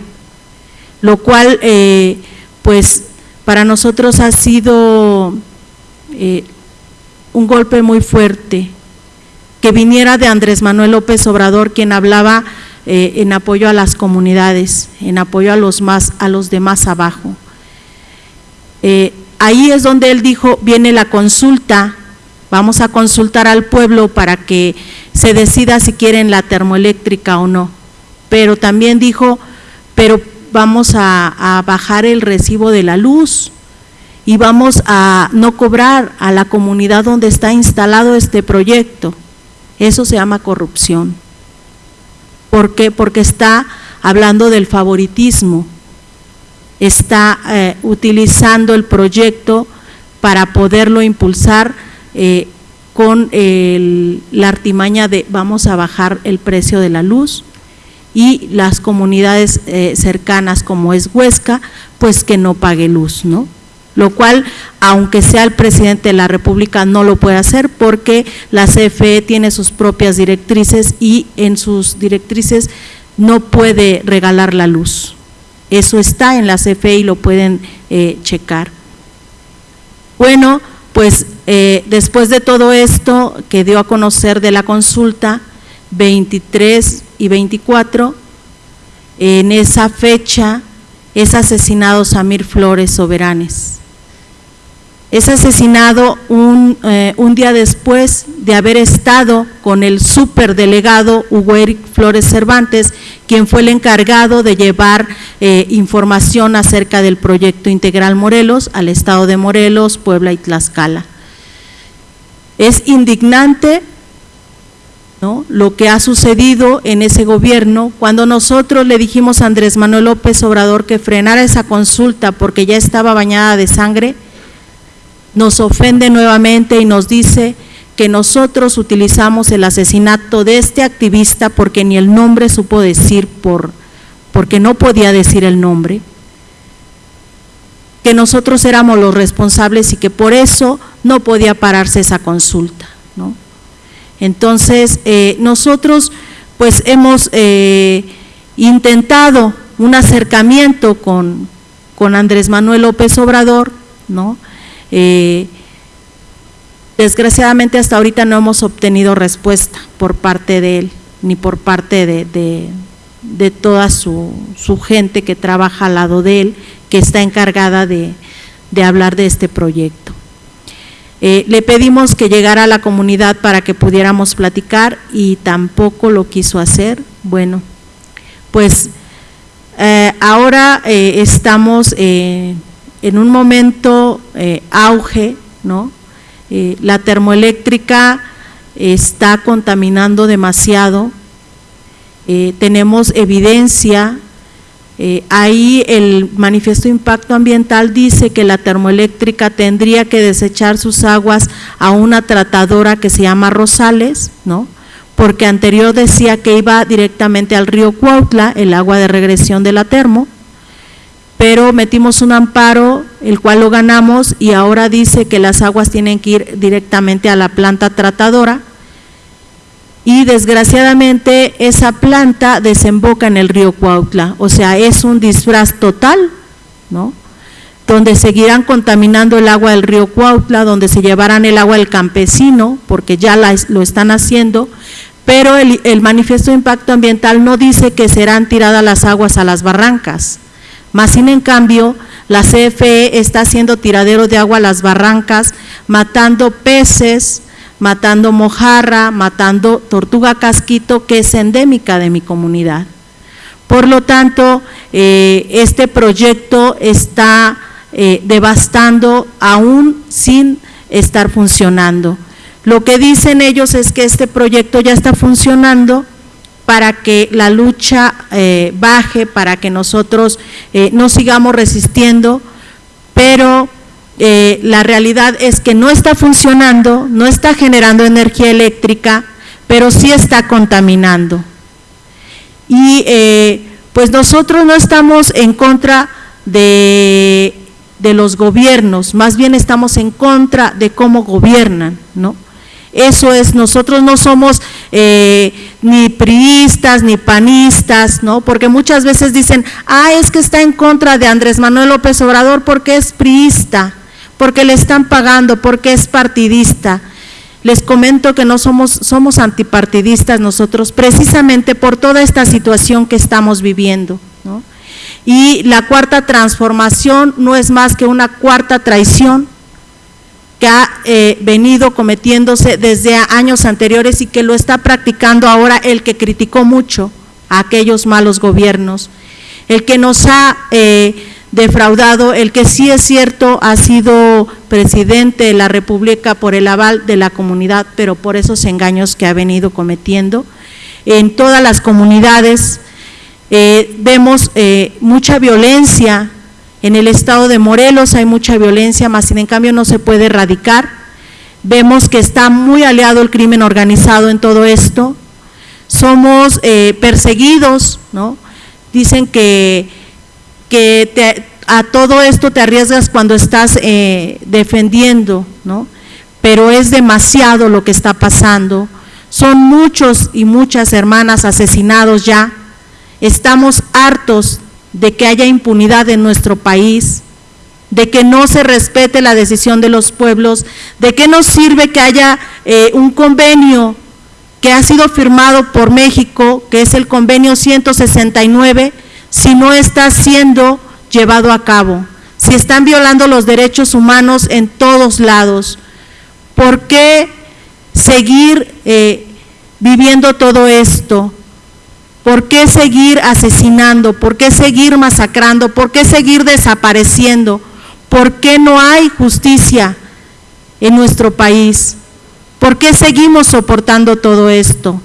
lo cual eh, pues para nosotros ha sido eh, un golpe muy fuerte, que viniera de Andrés Manuel López Obrador, quien hablaba eh, en apoyo a las comunidades, en apoyo a los, más, a los de más abajo. Ahí es donde él dijo, viene la consulta, vamos a consultar al pueblo para que se decida si quieren la termoeléctrica o no. Pero también dijo, pero vamos a, bajar el recibo de la luz y vamos a no cobrar a la comunidad donde está instalado este proyecto. Eso se llama corrupción. ¿Por qué? Porque está hablando del favoritismo, está eh, utilizando el proyecto para poderlo impulsar eh, con la artimaña de vamos a bajar el precio de la luz, y las comunidades eh, cercanas como es Huesca, pues que no pague luz, ¿no? Lo cual, aunque sea el presidente de la República, no lo puede hacer porque la CFE tiene sus propias directrices y en sus directrices no puede regalar la luz. Eso está en la CFE y lo pueden eh, checar. Bueno, pues eh, después de todo esto que dio a conocer de la consulta, 23 y 24, en esa fecha es asesinado Samir Flores Soberanes. Es asesinado un, eh, un, día después de haber estado con el superdelegado Hugo Eric Flores Cervantes, quien fue el encargado de llevar eh, información acerca del proyecto integral Morelos al estado de Morelos, Puebla y Tlaxcala. Es indignante lo que ha sucedido en ese gobierno, cuando nosotros le dijimos a Andrés Manuel López Obrador que frenara esa consulta porque ya estaba bañada de sangre, nos ofende nuevamente y nos dice que nosotros utilizamos el asesinato de este activista porque ni el nombre supo decir por, porque no podía decir el nombre, que nosotros éramos los responsables y que por eso no podía pararse esa consulta, ¿no? Entonces, eh, nosotros pues hemos eh, intentado un acercamiento con, con, Andrés Manuel López Obrador, ¿no? Eh, desgraciadamente hasta ahorita no hemos obtenido respuesta por parte de él, ni por parte de, de, de toda su, su, gente que trabaja al lado de él, que está encargada de, de hablar de este proyecto. Eh, le pedimos que llegara a la comunidad para que pudiéramos platicar y tampoco lo quiso hacer. Bueno, pues eh, ahora eh, estamos en un momento auge, ¿no? la termoeléctrica está contaminando demasiado, tenemos evidencia eh, ahí el manifiesto de impacto ambiental dice que la termoeléctrica tendría que desechar sus aguas a una tratadora que se llama Rosales, ¿no? porque anterior decía que iba directamente al río Cuautla, el agua de regresión de la termo, pero metimos un amparo, el cual lo ganamos y ahora dice que las aguas tienen que ir directamente a la planta tratadora, y desgraciadamente esa planta desemboca en el río Cuautla, o sea, es un disfraz total, ¿no? Donde seguirán contaminando el agua del río Cuautla, donde se llevarán el agua del campesino, porque ya la, lo están haciendo, pero el, manifiesto de impacto ambiental no dice que serán tiradas las aguas a las barrancas. Más sin en cambio, la CFE está haciendo tiradero de agua a las barrancas, matando peces, matando mojarra, matando tortuga casquito, que es endémica de mi comunidad. Por lo tanto, eh, este proyecto está eh, devastando aún sin estar funcionando. Lo que dicen ellos es que este proyecto ya está funcionando para que la lucha eh, baje, para que nosotros no sigamos resistiendo, pero eh, la realidad es que no está funcionando, no está generando energía eléctrica, pero sí está contaminando. Y pues nosotros no estamos en contra de, de los gobiernos, más bien estamos en contra de cómo gobiernan, ¿no? Eso es, nosotros no somos eh, ni priistas ni panistas, ¿no? Porque muchas veces dicen, ah, es que está en contra de Andrés Manuel López Obrador porque es priista, porque le están pagando, porque es partidista. Les comento que no somos, somos antipartidistas nosotros, precisamente por toda esta situación que estamos viviendo. Y la cuarta transformación no es más que una cuarta traición que ha eh, venido cometiéndose desde años anteriores y que lo está practicando ahora el que criticó mucho a aquellos malos gobiernos, el que nos ha eh, defraudado, el que sí es cierto ha sido presidente de la República por el aval de la comunidad, pero por esos engaños que ha venido cometiendo. En todas las comunidades eh, vemos mucha violencia, en el estado de Morelos hay mucha violencia, más sin en cambio no se puede erradicar. Vemos que está muy aliado el crimen organizado en todo esto. Somos eh, perseguidos, ¿no? Dicen que, que a todo esto te arriesgas cuando estás eh, defendiendo, ¿no? Pero es demasiado lo que está pasando. Son muchos y muchas hermanas asesinados ya. Estamos hartos de que haya impunidad en nuestro país, de que no se respete la decisión de los pueblos, de qué nos sirve que haya eh, un convenio que ha sido firmado por México, que es el convenio 169, si no está siendo llevado a cabo, si están violando los derechos humanos en todos lados. ¿Por qué seguir eh, viviendo todo esto? ¿Por qué seguir asesinando? ¿Por qué seguir masacrando? ¿Por qué seguir desapareciendo? ¿Por qué no hay justicia en nuestro país? ¿Por qué seguimos soportando todo esto?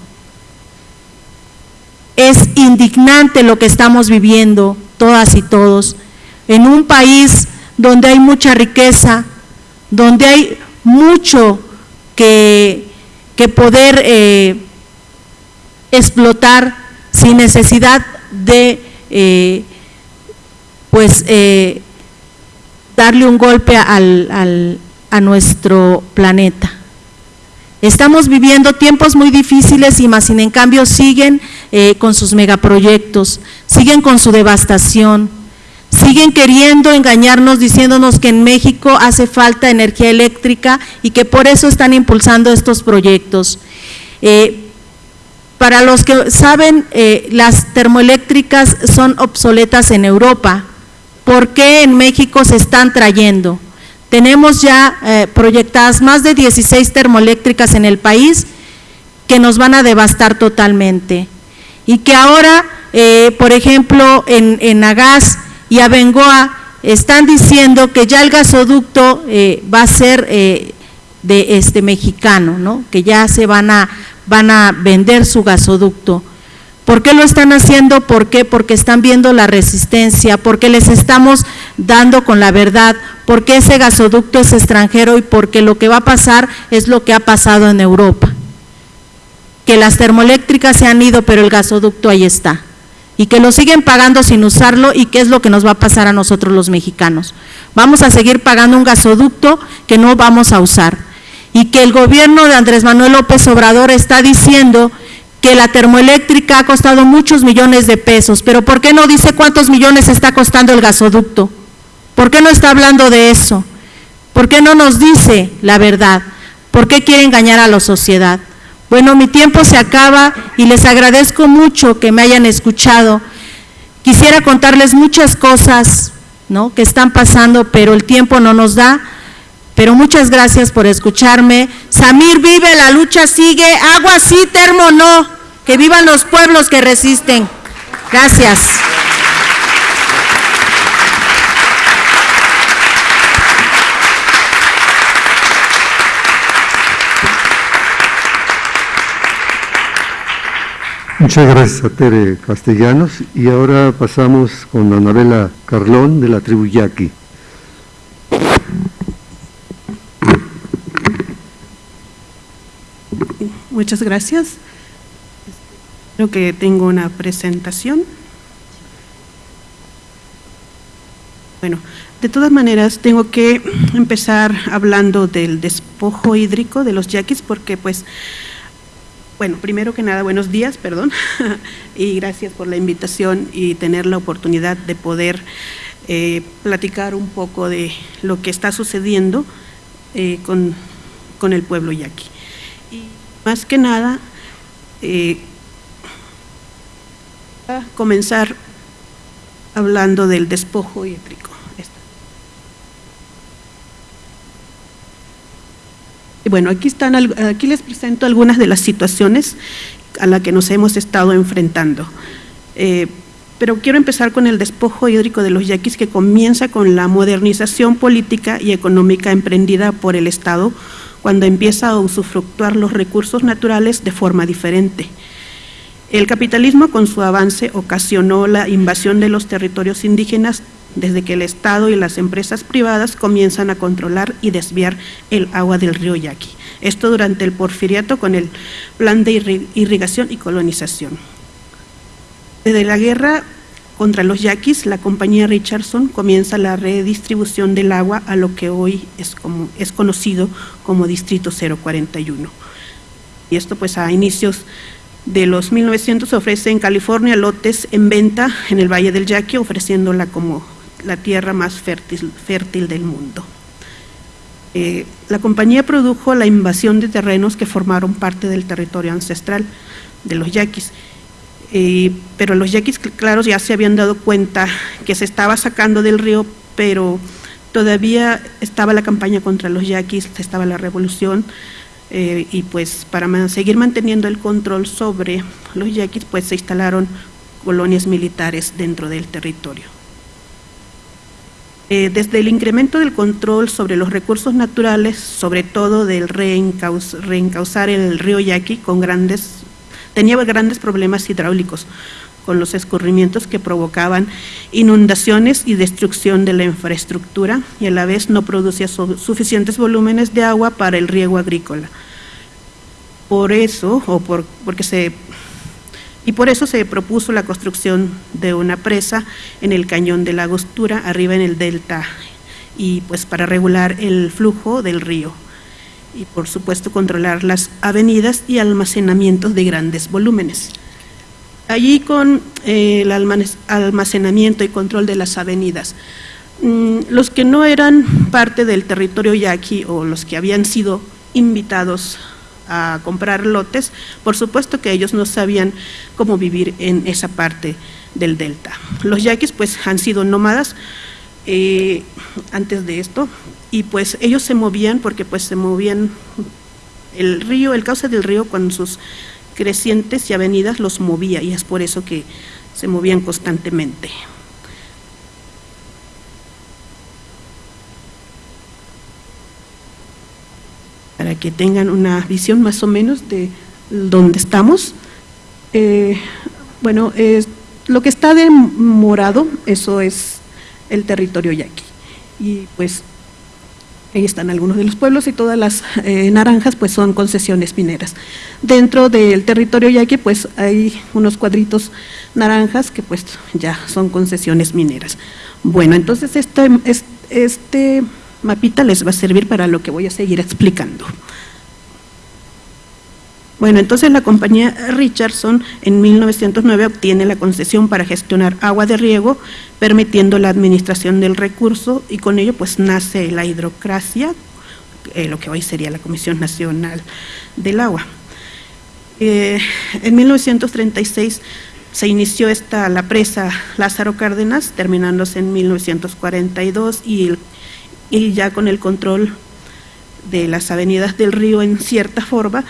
Es indignante lo que estamos viviendo todas y todos en un país donde hay mucha riqueza, donde hay mucho que, poder eh, explotar sin necesidad de eh, pues eh, darle un golpe al, a nuestro planeta. Estamos viviendo tiempos muy difíciles y más sin en cambio siguen eh, con sus megaproyectos, siguen con su devastación, siguen queriendo engañarnos diciéndonos que en México hace falta energía eléctrica y que por eso están impulsando estos proyectos. Para los que saben, eh, las termoeléctricas son obsoletas en Europa. ¿Por qué en México se están trayendo? Tenemos ya eh, proyectadas más de 16 termoeléctricas en el país que nos van a devastar totalmente. Y que ahora, eh, por ejemplo, en, en Agas y Abengoa están diciendo que ya el gasoducto va a ser de este mexicano, ¿no? que ya se van a van a vender su gasoducto. ¿Por qué lo están haciendo? ¿Por qué? Porque están viendo la resistencia, porque les estamos dando con la verdad, porque ese gasoducto es extranjero y porque lo que va a pasar es lo que ha pasado en Europa. Que las termoeléctricas se han ido, pero el gasoducto ahí está. Y que lo siguen pagando sin usarlo y qué es lo que nos va a pasar a nosotros los mexicanos. Vamos a seguir pagando un gasoducto que no vamos a usar y que el gobierno de Andrés Manuel López Obrador está diciendo que la termoeléctrica ha costado muchos millones de pesos, pero ¿por qué no dice cuántos millones está costando el gasoducto? ¿Por qué no está hablando de eso? ¿Por qué no nos dice la verdad? ¿Por qué quiere engañar a la sociedad? Bueno, mi tiempo se acaba y les agradezco mucho que me hayan escuchado. Quisiera contarles muchas cosas ¿no? que están pasando, pero el tiempo no nos da. Pero muchas gracias por escucharme. Samir vive, la lucha sigue. Agua sí, termo no. Que vivan los pueblos que resisten. Gracias. Muchas gracias Tere Castellanos y ahora pasamos con Anabela Carlón de la tribu Yaqui. Muchas gracias. Creo que tengo una presentación. Bueno, de todas maneras tengo que empezar hablando del despojo hídrico de los yaquis porque pues bueno, primero que nada, buenos días, perdón, <laughs> y gracias por la invitación y tener la oportunidad de poder eh, platicar un poco de lo que está sucediendo eh, con, el pueblo yaqui. Y más que nada, eh, a comenzar hablando del despojo hídrico. Bueno, aquí, están, aquí les presento algunas de las situaciones a las que nos hemos estado enfrentando. Eh, pero quiero empezar con el despojo hídrico de los yaquis que comienza con la modernización política y económica emprendida por el Estado cuando empieza a usufructuar los recursos naturales de forma diferente. El capitalismo con su avance ocasionó la invasión de los territorios indígenas desde que el Estado y las empresas privadas comienzan a controlar y desviar el agua del río Yaqui. Esto durante el porfiriato con el plan de irrigación y colonización. Desde la guerra contra los yaquis, la compañía Richardson comienza la redistribución del agua a lo que hoy es, como, es conocido como Distrito 041. Y esto pues a inicios de los 1900 se ofrece en California lotes en venta en el Valle del Yaqui, ofreciéndola como la tierra más fértil, fértil del mundo. Eh, la compañía produjo la invasión de terrenos que formaron parte del territorio ancestral de los yaquis. Eh, pero los yaquis, claro, ya se habían dado cuenta que se estaba sacando del río, pero todavía estaba la campaña contra los yaquis, estaba la revolución, eh, y pues para seguir manteniendo el control sobre los yaquis, pues se instalaron colonias militares dentro del territorio. Eh, desde el incremento del control sobre los recursos naturales, sobre todo del reencauzar el río Yaqui, con grandes, tenía grandes problemas hidráulicos con los escurrimientos que provocaban inundaciones y destrucción de la infraestructura y a la vez no producía suficientes volúmenes de agua para el riego agrícola. Por eso, o por, porque se y por eso se propuso la construcción de una presa en el cañón de la Agostura, arriba en el delta, y pues para regular el flujo del río y por supuesto controlar las avenidas y almacenamientos de grandes volúmenes. Allí con eh, el almacenamiento y control de las avenidas, mm, los que no eran parte del territorio yaqui o los que habían sido invitados a comprar lotes, por supuesto que ellos no sabían cómo vivir en esa parte del delta. Los yaquis pues han sido nómadas eh, antes de esto y pues ellos se movían porque pues se movían el río, el cauce del río con sus crecientes y avenidas los movía y es por eso que se movían constantemente. Para que tengan una visión más o menos de dónde estamos. Eh, bueno, lo que está de morado, eso es el territorio yaqui. Y pues ahí están algunos de los pueblos y todas las eh, naranjas pues son concesiones mineras. Dentro del territorio yaqui pues hay unos cuadritos naranjas que pues ya son concesiones mineras. Bueno, entonces este, este mapita les va a servir para lo que voy a seguir explicando. Bueno, entonces la compañía Richardson en 1909 obtiene la concesión para gestionar agua de riego, permitiendo la administración del recurso y con ello pues nace la hidrocracia, eh, lo que hoy sería la Comisión Nacional del Agua. Eh, en 1936 se inició esta, la presa Lázaro Cárdenas, terminándose en 1942 y, y ya con el control de las avenidas del río en cierta forma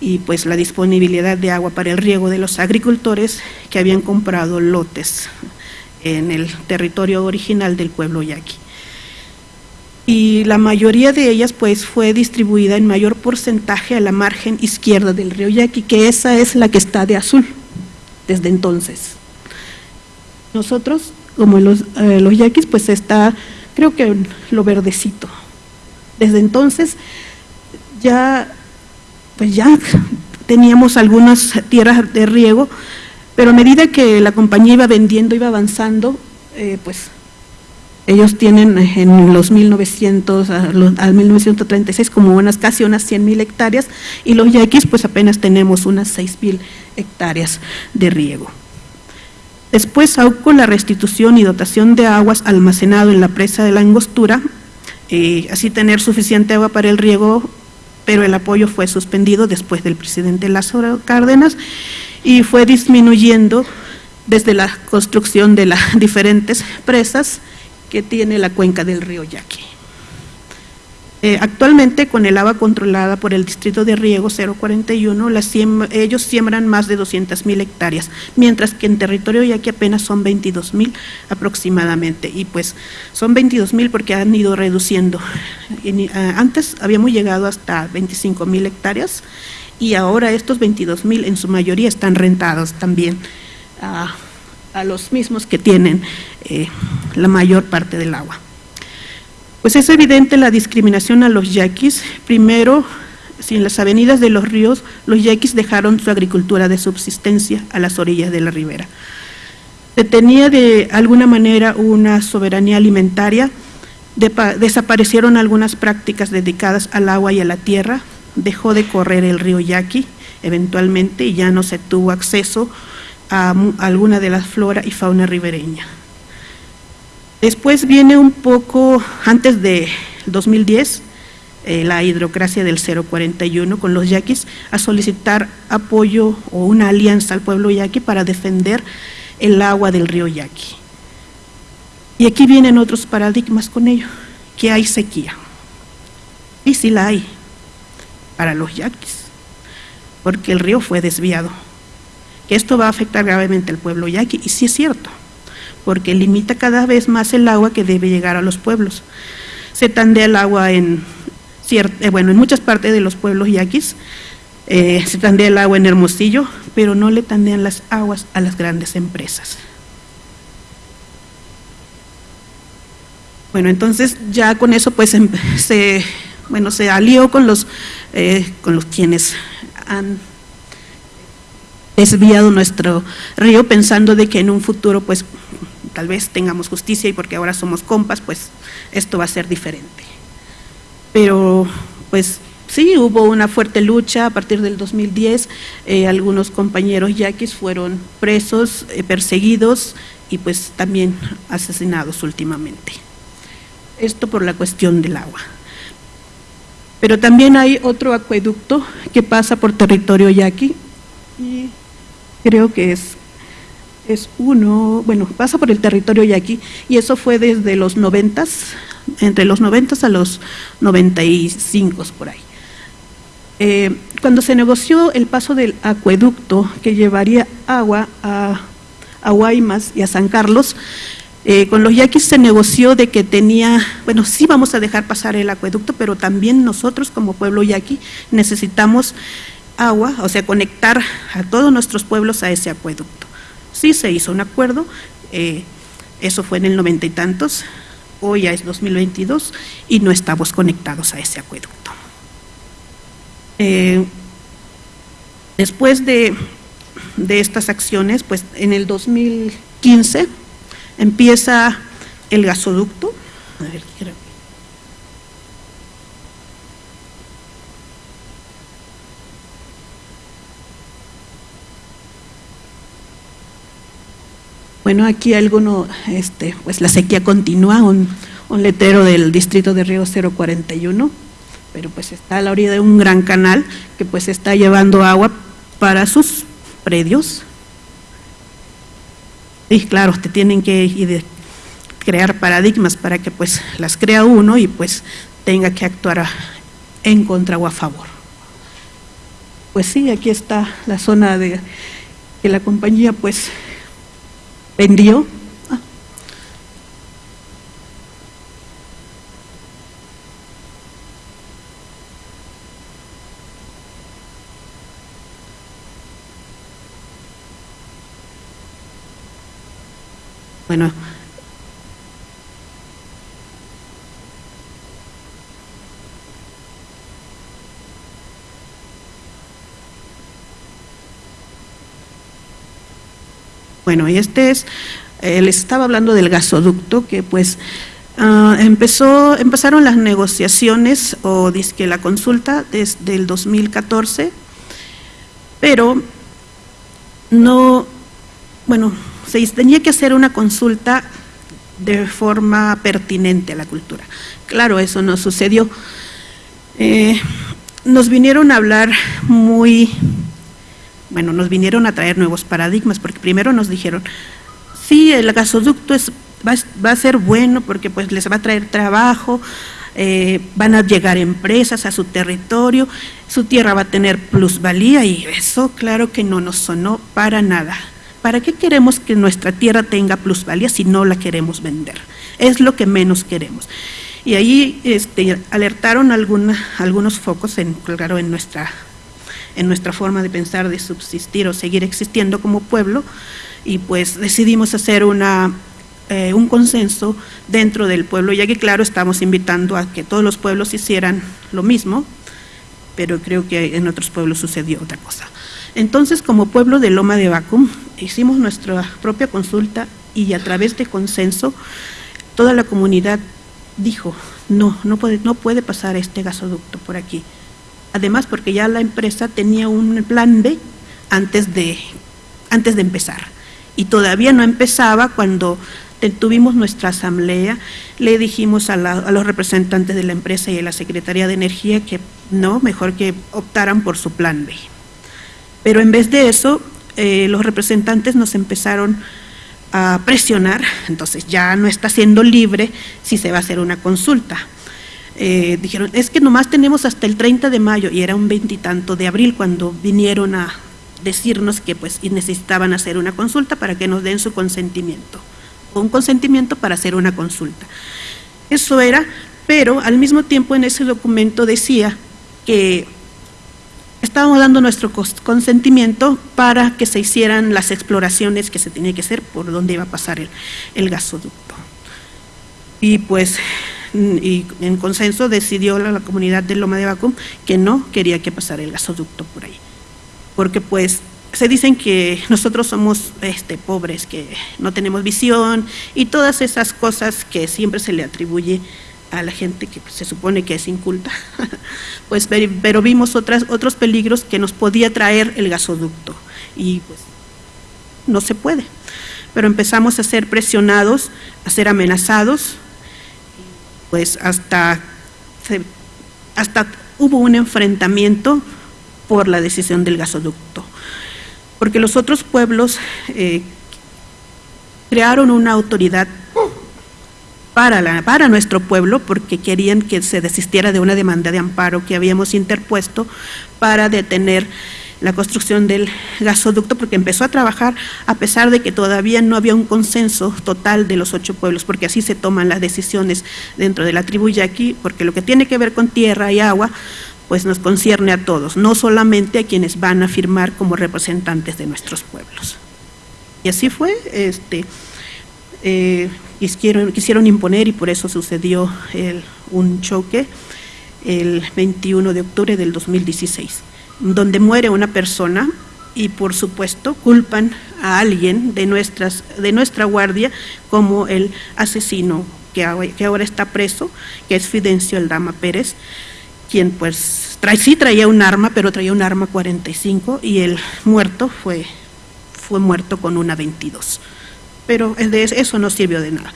y pues la disponibilidad de agua para el riego de los agricultores que habían comprado lotes en el territorio original del pueblo yaqui. Y la mayoría de ellas pues fue distribuida en mayor porcentaje a la margen izquierda del río Yaqui, que esa es la que está de azul desde entonces. Nosotros, como los, eh, los yaquis, pues está, creo que lo verdecito. Desde entonces ya, pues ya teníamos algunas tierras de riego, pero a medida que la compañía iba vendiendo, iba avanzando, eh, pues ellos tienen en los 1900 al 1936 como unas casi unas 100 mil hectáreas y los yaquis pues apenas tenemos unas 6 mil hectáreas de riego. Después, con la restitución y dotación de aguas almacenado en la presa de la angostura, eh, así tener suficiente agua para el riego, pero el apoyo fue suspendido después del presidente Lázaro Cárdenas y fue disminuyendo desde la construcción de las <laughs> diferentes presas que tiene la cuenca del río Yaqui. Eh, actualmente, con el agua controlada por el Distrito de Riego 041, ellos siembran más de 200 mil hectáreas, mientras que en territorio Yaqui apenas son 22 mil aproximadamente. Y pues son 22 mil porque han ido reduciendo. Eh, antes habíamos llegado hasta 25 mil hectáreas y ahora estos 22 mil en su mayoría están rentados también a, los mismos que tienen eh, la mayor parte del agua. Pues es evidente la discriminación a los yaquis. Primero, si en las avenidas de los ríos, los yaquis dejaron su agricultura de subsistencia a las orillas de la ribera. Tenía de alguna manera una soberanía alimentaria, desaparecieron algunas prácticas dedicadas al agua y a la tierra, dejó de correr el río Yaqui eventualmente y ya no se tuvo acceso a alguna de las flora y fauna ribereña. Después viene un poco, antes de 2010, eh, la hidrocracia del 041 con los yaquis a solicitar apoyo o una alianza al pueblo yaqui para defender el agua del río Yaqui. Y aquí vienen otros paradigmas con ello, que hay sequía. Y sí la hay para los yaquis, porque el río fue desviado. Que esto va a afectar gravemente al pueblo yaqui, y sí es cierto porque limita cada vez más el agua que debe llegar a los pueblos. Se tandea el agua en, eh, bueno, en muchas partes de los pueblos yaquis, eh, se tandea el agua en Hermosillo, pero no le tandean las aguas a las grandes empresas. Bueno, entonces ya con eso pues em, se, bueno, se alió con los, eh, con los quienes han desviado nuestro río pensando de que en un futuro pues tal vez tengamos justicia y porque ahora somos compas, pues esto va a ser diferente. Pero pues sí, hubo una fuerte lucha a partir del 2010, eh, algunos compañeros yaquis fueron presos, eh, perseguidos y pues también asesinados últimamente. Esto por la cuestión del agua. Pero también hay otro acueducto que pasa por territorio yaqui y creo que es es uno, bueno, pasa por el territorio yaqui y eso fue desde los noventas, entre los noventas a los noventa y cinco por ahí. Eh, cuando se negoció el paso del acueducto que llevaría agua a, Guaymas y a San Carlos, eh, con los yaquis se negoció de que tenía, bueno, sí vamos a dejar pasar el acueducto, pero también nosotros como pueblo yaqui necesitamos agua, o sea, conectar a todos nuestros pueblos a ese acueducto. Sí se hizo un acuerdo, eh, eso fue en el noventa y tantos, hoy ya es 2022 y no estamos conectados a ese acueducto. Eh, después de, estas acciones, pues en el 2015 empieza el gasoducto. A ver, Bueno, aquí alguno, este, pues la sequía continúa, un, un letrero del distrito de Río 041, pero pues está a la orilla de un gran canal que pues está llevando agua para sus predios. Y claro, te tienen que crear paradigmas para que pues las crea uno y pues tenga que actuar en contra o a favor. Pues sí, aquí está la zona de que la compañía pues vendió Bueno, Bueno, y este es, eh, les estaba hablando del gasoducto que pues ah, empezó, empezaron las negociaciones o que la consulta desde el 2014, pero no, bueno, se tenía que hacer una consulta de forma pertinente a la cultura. Claro, eso no sucedió. Eh, nos vinieron a hablar muy, bueno, nos vinieron a traer nuevos paradigmas, porque primero nos dijeron, sí, el gasoducto es, va, a ser bueno porque pues les va a traer trabajo, eh, van a llegar empresas a su territorio, su tierra va a tener plusvalía y eso claro que no nos sonó para nada. ¿Para qué queremos que nuestra tierra tenga plusvalía si no la queremos vender? Es lo que menos queremos. Y ahí este, alertaron algunos focos en, claro, en nuestra, en nuestra forma de pensar, de subsistir o seguir existiendo como pueblo, y pues decidimos hacer una, eh, un consenso dentro del pueblo, ya que claro, estamos invitando a que todos los pueblos hicieran lo mismo, pero creo que en otros pueblos sucedió otra cosa. Entonces, como pueblo de Loma de Bacum, hicimos nuestra propia consulta y a través de consenso, toda la comunidad dijo, no, no puede, no puede pasar este gasoducto por aquí. Además, porque ya la empresa tenía un plan B antes de, antes de empezar. Y todavía no empezaba cuando tuvimos nuestra asamblea, le dijimos a, a, los representantes de la empresa y a la Secretaría de Energía que no, mejor que optaran por su plan B. Pero en vez de eso, eh, los representantes nos empezaron a presionar, entonces ya no está siendo libre si se va a hacer una consulta. Eh, dijeron, es que nomás tenemos hasta el 30 de mayo y era un veintitanto de abril cuando vinieron a decirnos que pues necesitaban hacer una consulta para que nos den su consentimiento, un consentimiento para hacer una consulta. Eso era, pero al mismo tiempo en ese documento decía que estábamos dando nuestro consentimiento para que se hicieran las exploraciones que se tenía que hacer por donde iba a pasar el, gasoducto. Y pues y en consenso decidió la, comunidad de Loma de Bacum que no quería que pasara el gasoducto por ahí. Porque pues se dicen que nosotros somos este, pobres, que no tenemos visión y todas esas cosas que siempre se le atribuye a la gente que se supone que es inculta, <laughs> pues pero vimos otras, otros peligros que nos podía traer el gasoducto y pues no se puede. Pero empezamos a ser presionados, a ser amenazados, pues hasta, hasta hubo un enfrentamiento por la decisión del gasoducto, porque los otros pueblos eh, crearon una autoridad para, la, para nuestro pueblo porque querían que se desistiera de una demanda de amparo que habíamos interpuesto para detener la construcción del gasoducto porque empezó a trabajar a pesar de que todavía no había un consenso total de los ocho pueblos, porque así se toman las decisiones dentro de la tribu yaqui, porque lo que tiene que ver con tierra y agua, pues nos concierne a todos, no solamente a quienes van a firmar como representantes de nuestros pueblos. Y así fue, este, eh, quisieron, quisieron imponer y por eso sucedió un choque el 21 de octubre del 2016, donde muere una persona y por supuesto culpan a alguien de, nuestras, de nuestra guardia como el asesino que, que ahora está preso, que es Fidencio Aldama Pérez, quien pues trae, sí traía un arma, pero traía un arma 45 y el muerto fue, fue muerto con una 22 pero eso no sirvió de nada.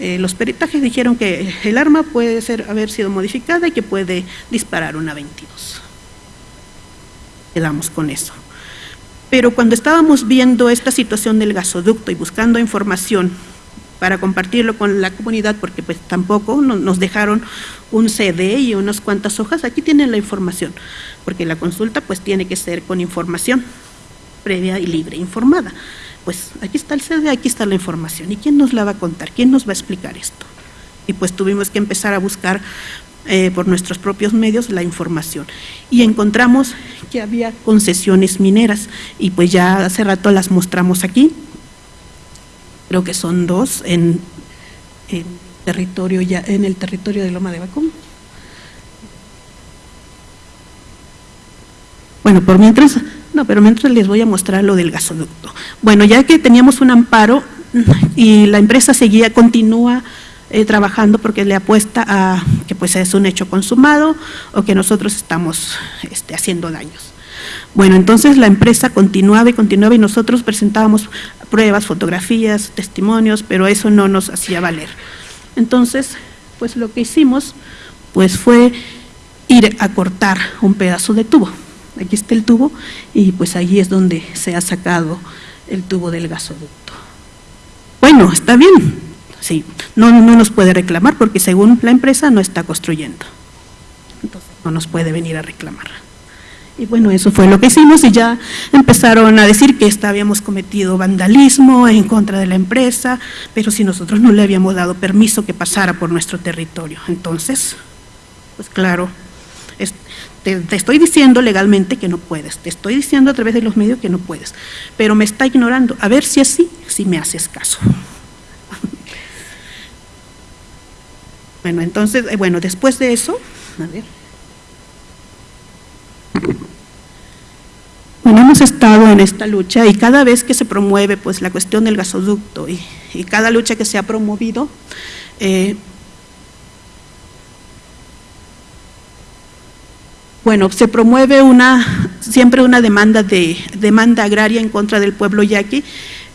Eh, los peritajes dijeron que el arma puede ser, haber sido modificada y que puede disparar una 22. Quedamos con eso. Pero cuando estábamos viendo esta situación del gasoducto y buscando información para compartirlo con la comunidad, porque pues tampoco nos dejaron un CD y unas cuantas hojas, aquí tienen la información, porque la consulta pues tiene que ser con información previa y libre, informada. Pues aquí está el CD, aquí está la información, ¿y quién nos la va a contar? ¿Quién nos va a explicar esto? Y pues tuvimos que empezar a buscar eh, por nuestros propios medios la información. Y encontramos que había concesiones mineras y pues ya hace rato las mostramos aquí. Creo que son dos en, territorio ya en el territorio de Loma de Bacum. Bueno, por mientras, no, pero mientras les voy a mostrar lo del gasoducto. Bueno, ya que teníamos un amparo y la empresa seguía, continúa eh, trabajando porque le apuesta a que pues es un hecho consumado o que nosotros estamos este, haciendo daños. Bueno, entonces la empresa continuaba y continuaba y nosotros presentábamos pruebas, fotografías, testimonios, pero eso no nos hacía valer. Entonces, pues lo que hicimos pues fue ir a cortar un pedazo de tubo. Aquí está el tubo y pues allí es donde se ha sacado el tubo del gasoducto. Bueno, está bien, Sí, no, no nos puede reclamar porque según la empresa no está construyendo. Entonces no nos puede venir a reclamar. Y bueno, eso fue lo que hicimos y ya empezaron a decir que habíamos cometido vandalismo en contra de la empresa, pero si nosotros no le habíamos dado permiso que pasara por nuestro territorio. Entonces, pues claro, te, te, estoy diciendo legalmente que no puedes, te estoy diciendo a través de los medios que no puedes, pero me está ignorando. A ver si así, si me haces caso. Bueno, entonces, eh, bueno, después de eso, a ver. Bueno, hemos estado en esta lucha y cada vez que se promueve pues la cuestión del gasoducto y, cada lucha que se ha promovido, eh, bueno, se promueve una siempre una demanda de demanda agraria en contra del pueblo yaqui,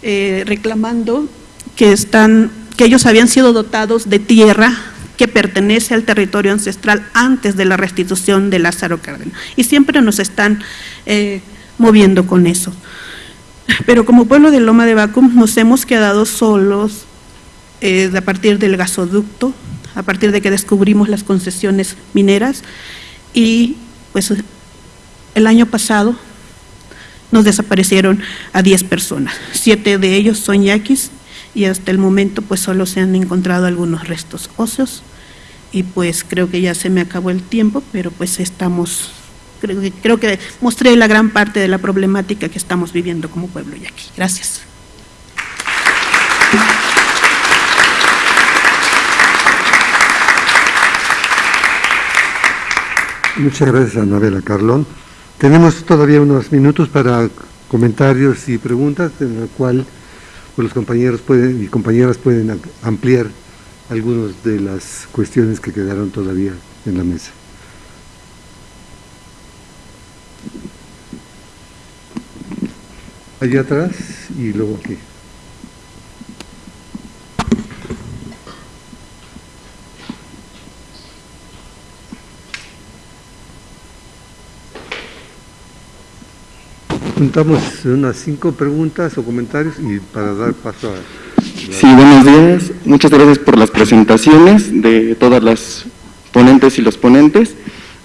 eh, reclamando que están que ellos habían sido dotados de tierra que pertenece al territorio ancestral antes de la restitución de Lázaro Cárdenas. Y siempre nos están eh, moviendo con eso. Pero como pueblo de Loma de Bacum nos hemos quedado solos eh, a partir del gasoducto, a partir de que descubrimos las concesiones mineras y pues el año pasado nos desaparecieron a 10 personas, siete de ellos son yaquis y hasta el momento pues solo se han encontrado algunos restos óseos y pues creo que ya se me acabó el tiempo, pero pues estamos, creo que, creo que mostré la gran parte de la problemática que estamos viviendo como pueblo yaqui. Gracias. Muchas gracias, Anabela Carlón. Tenemos todavía unos minutos para comentarios y preguntas, en la cual pues los compañeros pueden y compañeras pueden ampliar algunas de las cuestiones que quedaron todavía en la mesa. Allá atrás y luego aquí. Juntamos unas cinco preguntas o comentarios y para dar paso a... Sí, buenos días. Muchas gracias por las presentaciones de todas las ponentes y los ponentes.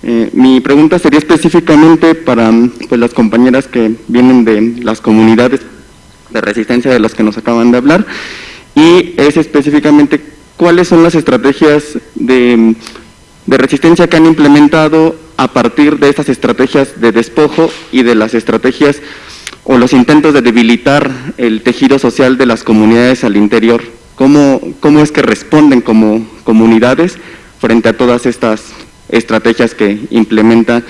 Eh, mi pregunta sería específicamente para pues, las compañeras que vienen de las comunidades de resistencia de las que nos acaban de hablar y es específicamente cuáles son las estrategias de, de resistencia que han implementado a partir de estas estrategias de despojo y de las estrategias o los intentos de debilitar el tejido social de las comunidades al interior. ¿Cómo, cómo es que responden como comunidades frente a todas estas estrategias que implementa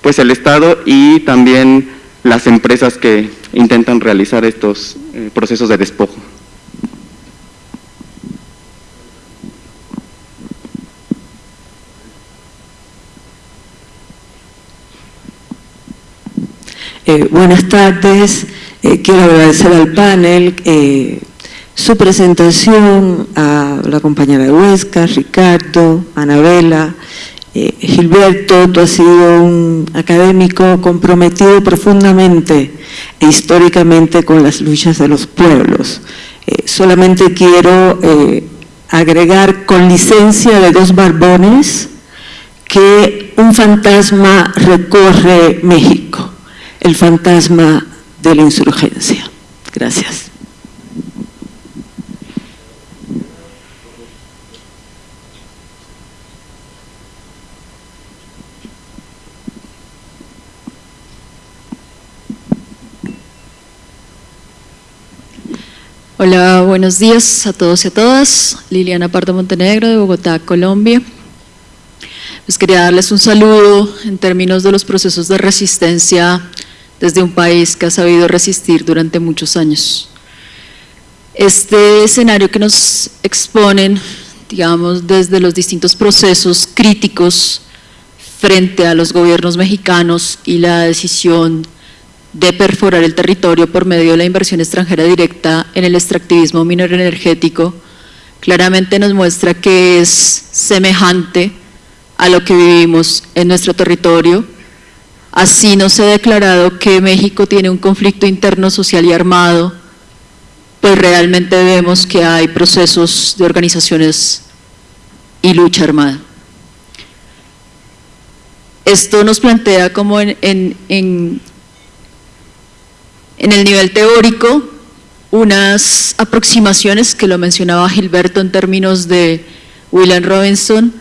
pues, el Estado y también las empresas que intentan realizar estos eh, procesos de despojo? Eh, buenas tardes, eh, quiero agradecer al panel eh, su presentación, a la compañera de Huesca, Ricardo, Anabela. Gilberto, tú has sido un académico comprometido profundamente e históricamente con las luchas de los pueblos. Solamente quiero agregar con licencia de dos barbones que un fantasma recorre México, el fantasma de la insurgencia. Gracias. Hola, buenos días a todos y a todas. Liliana Pardo Montenegro de Bogotá, Colombia. Pues quería darles un saludo en términos de los procesos de resistencia desde un país que ha sabido resistir durante muchos años. Este escenario que nos exponen, digamos, desde los distintos procesos críticos frente a los gobiernos mexicanos y la decisión de perforar el territorio por medio de la inversión extranjera directa en el extractivismo minero energético, claramente nos muestra que es semejante a lo que vivimos en nuestro territorio. Así nos ha declarado que México tiene un conflicto interno social y armado, pues realmente vemos que hay procesos de organizaciones y lucha armada. Esto nos plantea como en en el nivel teórico, unas aproximaciones que lo mencionaba Gilberto en términos de William Robinson,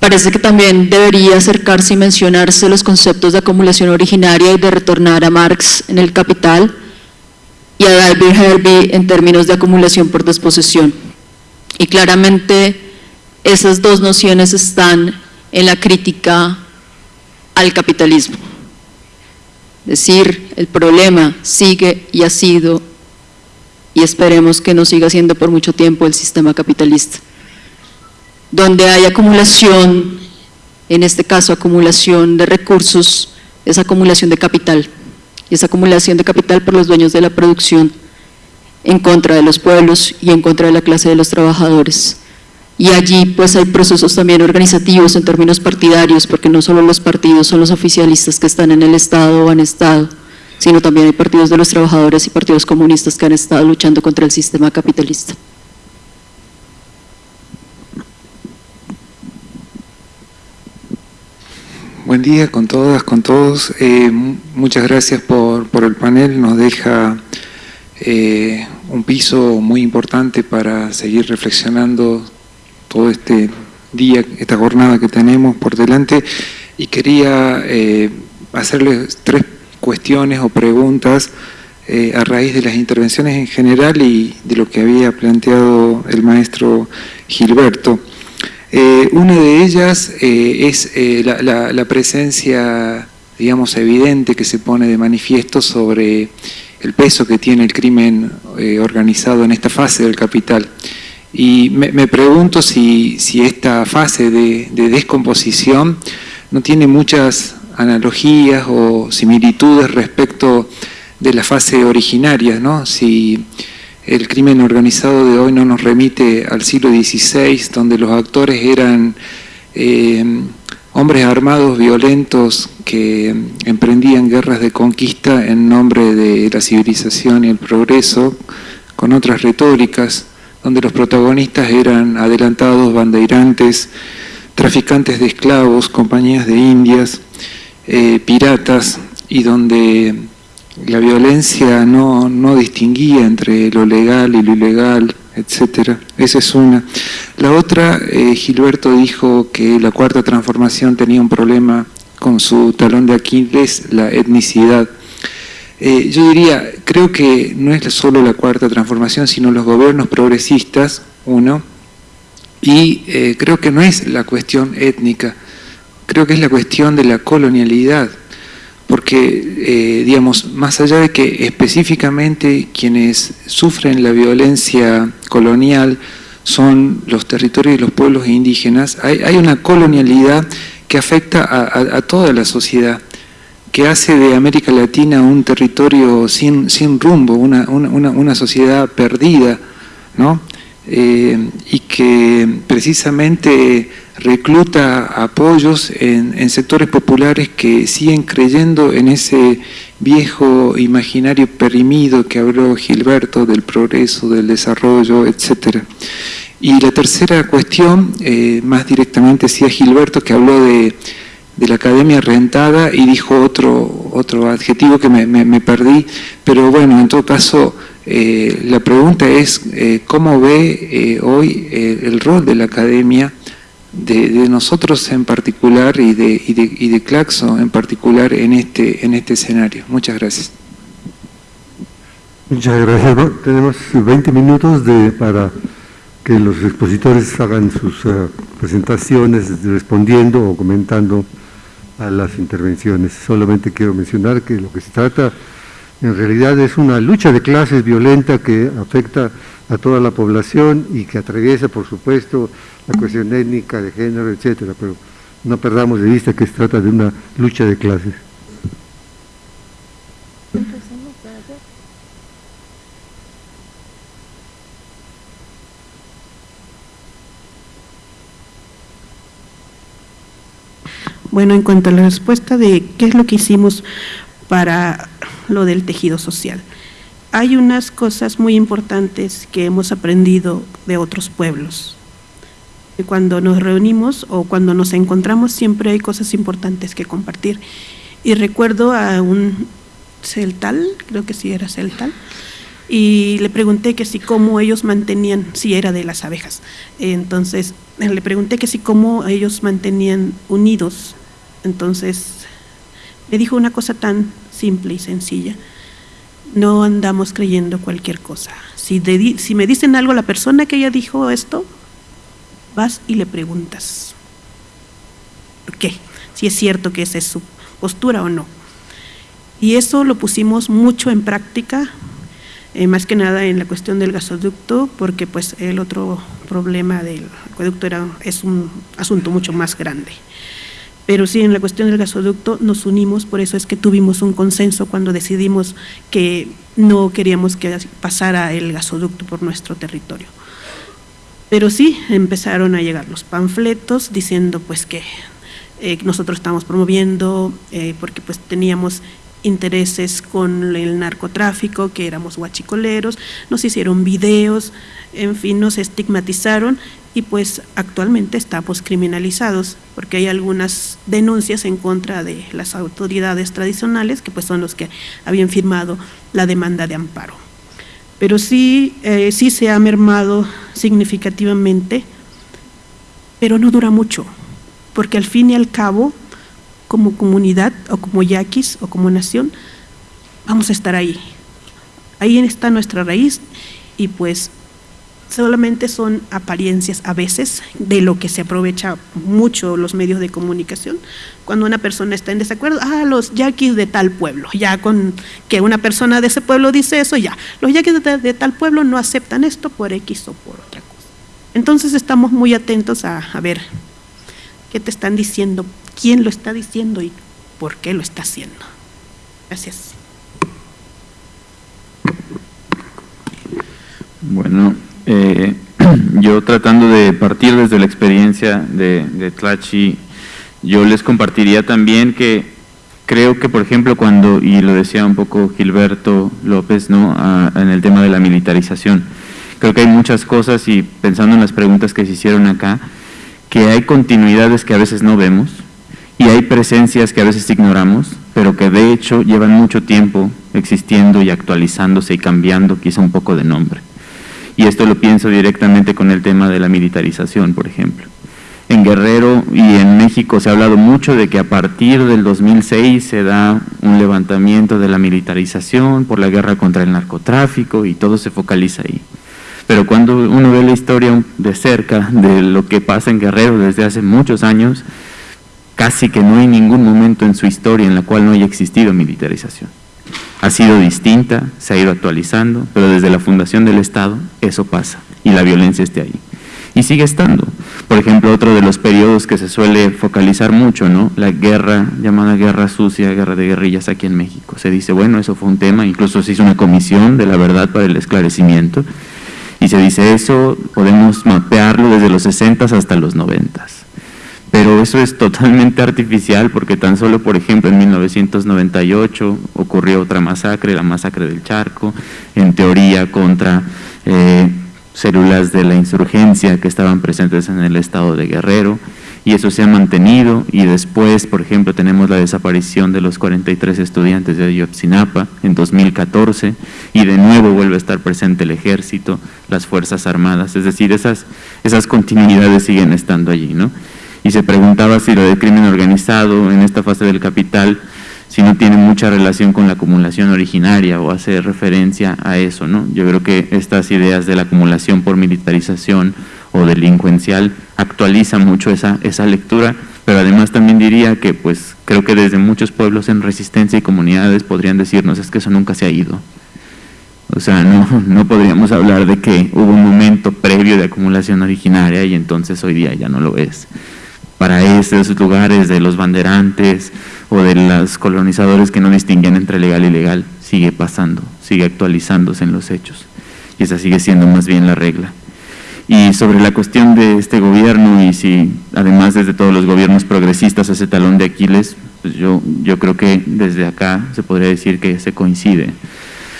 parece que también debería acercarse y mencionarse los conceptos de acumulación originaria y de retornar a Marx en el Capital y a David Herbie en términos de acumulación por desposesión. Y claramente esas dos nociones están en la crítica al capitalismo. Es decir, el problema sigue y ha sido, y esperemos que no siga siendo por mucho tiempo el sistema capitalista. Donde hay acumulación, en este caso acumulación de recursos, es acumulación de capital. Y esa acumulación de capital por los dueños de la producción en contra de los pueblos y en contra de la clase de los trabajadores y allí pues hay procesos también organizativos en términos partidarios, porque no solo los partidos son los oficialistas que están en el Estado o han estado, sino también hay partidos de los trabajadores y partidos comunistas que han estado luchando contra el sistema capitalista. Buen día con todas, con todos. Eh, muchas gracias por, el panel, nos deja eh, un piso muy importante para seguir reflexionando todo este día, esta jornada que tenemos por delante y quería eh, hacerles tres cuestiones o preguntas a raíz de las intervenciones en general y de lo que había planteado el maestro Gilberto. Eh, una de ellas es la, la, presencia, digamos, evidente que se pone de manifiesto sobre el peso que tiene el crimen organizado en esta fase del capital. Y me, pregunto si, esta fase de, descomposición no tiene muchas analogías o similitudes respecto de la fase originaria, ¿no? Si el crimen organizado de hoy no nos remite al siglo XVI, donde los actores eran eh, hombres armados violentos que emprendían guerras de conquista en nombre de la civilización y el progreso, con otras retóricas, donde los protagonistas eran adelantados, bandeirantes, traficantes de esclavos, compañías de indias, eh, piratas, y donde la violencia no, distinguía entre lo legal y lo ilegal, etc. Esa es una. La otra, eh, Gilberto dijo que la cuarta transformación tenía un problema con su talón de Aquiles, la etnicidad. Eh, yo diría, creo que no es solo la cuarta transformación, sino los gobiernos progresistas, uno, y eh, creo que no es la cuestión étnica, creo que es la cuestión de la colonialidad, porque, eh, digamos, más allá de que específicamente quienes sufren la violencia colonial son los territorios y los pueblos indígenas, hay, una colonialidad que afecta a toda la sociedad que hace de América Latina un territorio sin, sin rumbo, una, una, una, sociedad perdida, ¿no? Eh, y que precisamente recluta apoyos en, sectores populares que siguen creyendo en ese viejo imaginario perimido que habló Gilberto del progreso, del desarrollo, etcétera. Y la tercera cuestión, eh, más directamente decía Gilberto, que habló de, la academia rentada y dijo otro, otro adjetivo que me, perdí, pero bueno, en todo caso, eh, la pregunta es eh, cómo ve hoy el rol de la academia, de, nosotros en particular y de, y, de, y de Claxo en particular en este, en este escenario. Muchas gracias. Muchas gracias. tenemos 20 minutos de, para que los expositores hagan sus eh, presentaciones respondiendo o comentando a las intervenciones. Solamente quiero mencionar que lo que se trata en realidad es una lucha de clases violenta que afecta a toda la población y que atraviesa, por supuesto, la cuestión étnica, de género, etcétera, pero no perdamos de vista que se trata de una lucha de clases. Bueno, en cuanto a la respuesta de qué es lo que hicimos para lo del tejido social, hay unas cosas muy importantes que hemos aprendido de otros pueblos. Cuando nos reunimos o cuando nos encontramos siempre hay cosas importantes que compartir. Y recuerdo a un celtal, creo que sí era celtal, y le pregunté que si cómo ellos mantenían, si era de las abejas, entonces le pregunté que si cómo ellos mantenían unidos entonces, me dijo una cosa tan simple y sencilla. No andamos creyendo cualquier cosa. Si, si me dicen algo la persona que ella dijo esto, vas y le preguntas. ¿Por qué? Si es cierto que esa es su postura o no. Y eso lo pusimos mucho en práctica, eh, más que nada en la cuestión del gasoducto, porque pues el otro problema del acueducto era, es un asunto mucho más grande. Pero sí, en la cuestión del gasoducto nos unimos, por eso es que tuvimos un consenso cuando decidimos que no queríamos que pasara el gasoducto por nuestro territorio. Pero sí, empezaron a llegar los panfletos diciendo pues que eh, nosotros estamos promoviendo, eh, porque pues teníamos intereses con el narcotráfico, que éramos guachicoleros, nos hicieron videos, en fin, nos estigmatizaron y pues actualmente estamos criminalizados porque hay algunas denuncias en contra de las autoridades tradicionales que pues son los que habían firmado la demanda de amparo. Pero sí, eh, sí se ha mermado significativamente, pero no dura mucho, porque al fin y al cabo, como comunidad o como yaquis o como nación, vamos a estar ahí. Ahí está nuestra raíz y pues solamente son apariencias a veces de lo que se aprovecha mucho los medios de comunicación. Cuando una persona está en desacuerdo, ah, los yaquis de tal pueblo, ya con que una persona de ese pueblo dice eso, ya, los yaquis de, tal pueblo no aceptan esto por X o por otra cosa. Entonces estamos muy atentos a, a ver qué te están diciendo, quién lo está diciendo y por qué lo está haciendo. Gracias. Bueno, eh, <clears throat> yo tratando de partir desde la experiencia de, de Tlachi, yo les compartiría también que creo que, por ejemplo, cuando, y lo decía un poco Gilberto López, ¿no? en el tema de la militarización, creo que hay muchas cosas y pensando en las preguntas que se hicieron acá, que hay continuidades que a veces no vemos y hay presencias que a veces ignoramos, pero que de hecho llevan mucho tiempo existiendo y actualizándose y cambiando quizá un poco de nombre y esto lo pienso directamente con el tema de la militarización, por ejemplo. En Guerrero y en México se ha hablado mucho de que a partir del 2006 se da un levantamiento de la militarización por la guerra contra el narcotráfico y todo se focaliza ahí. Pero cuando uno ve la historia de cerca de lo que pasa en Guerrero desde hace muchos años, casi que no hay ningún momento en su historia en la cual no haya existido militarización ha sido distinta, se ha ido actualizando, pero desde la fundación del Estado eso pasa y la violencia esté ahí. Y sigue estando. Por ejemplo, otro de los periodos que se suele focalizar mucho, ¿no? La guerra, llamada guerra sucia, guerra de guerrillas aquí en México. Se dice, bueno, eso fue un tema, incluso se hizo una comisión de la verdad para el esclarecimiento, y se dice eso, podemos mapearlo desde los 60 hasta los 90. Pero eso es totalmente artificial porque tan solo, por ejemplo, en 1998 ocurrió otra masacre, la masacre del Charco, en teoría contra eh, células de la insurgencia que estaban presentes en el estado de Guerrero, y eso se ha mantenido y después, por ejemplo, tenemos la desaparición de los 43 estudiantes de Ayotzinapa en 2014 y de nuevo vuelve a estar presente el ejército, las fuerzas armadas, es decir, esas, esas continuidades siguen estando allí, ¿no? Y se preguntaba si lo del crimen organizado en esta fase del capital, si no tiene mucha relación con la acumulación originaria o hace referencia a eso, ¿no? Yo creo que estas ideas de la acumulación por militarización o delincuencial actualiza mucho esa, esa lectura, pero además también diría que pues creo que desde muchos pueblos en resistencia y comunidades podrían decirnos es que eso nunca se ha ido. O sea, no, no podríamos hablar de que hubo un momento previo de acumulación originaria y entonces hoy día ya no lo es. Para esos lugares de los banderantes o de los colonizadores que no distinguen entre legal y ilegal, sigue pasando, sigue actualizándose en los hechos. Y esa sigue siendo más bien la regla. Y sobre la cuestión de este gobierno y si además desde todos los gobiernos progresistas ese talón de Aquiles, pues yo, yo creo que desde acá se podría decir que se coincide.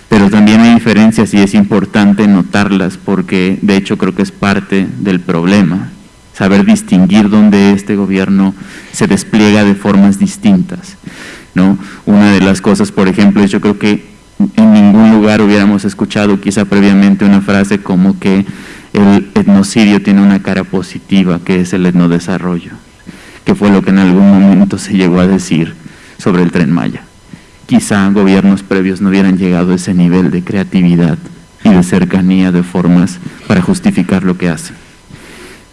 Pero también hay diferencias y es importante notarlas porque de hecho creo que es parte del problema, saber distinguir dónde este gobierno se despliega de formas distintas. ¿no? Una de las cosas, por ejemplo, es yo creo que en ningún lugar hubiéramos escuchado quizá previamente una frase como que el etnocidio tiene una cara positiva, que es el etnodesarrollo, que fue lo que en algún momento se llegó a decir sobre el Tren Maya. Quizá gobiernos previos no hubieran llegado a ese nivel de creatividad y de cercanía de formas para justificar lo que hacen.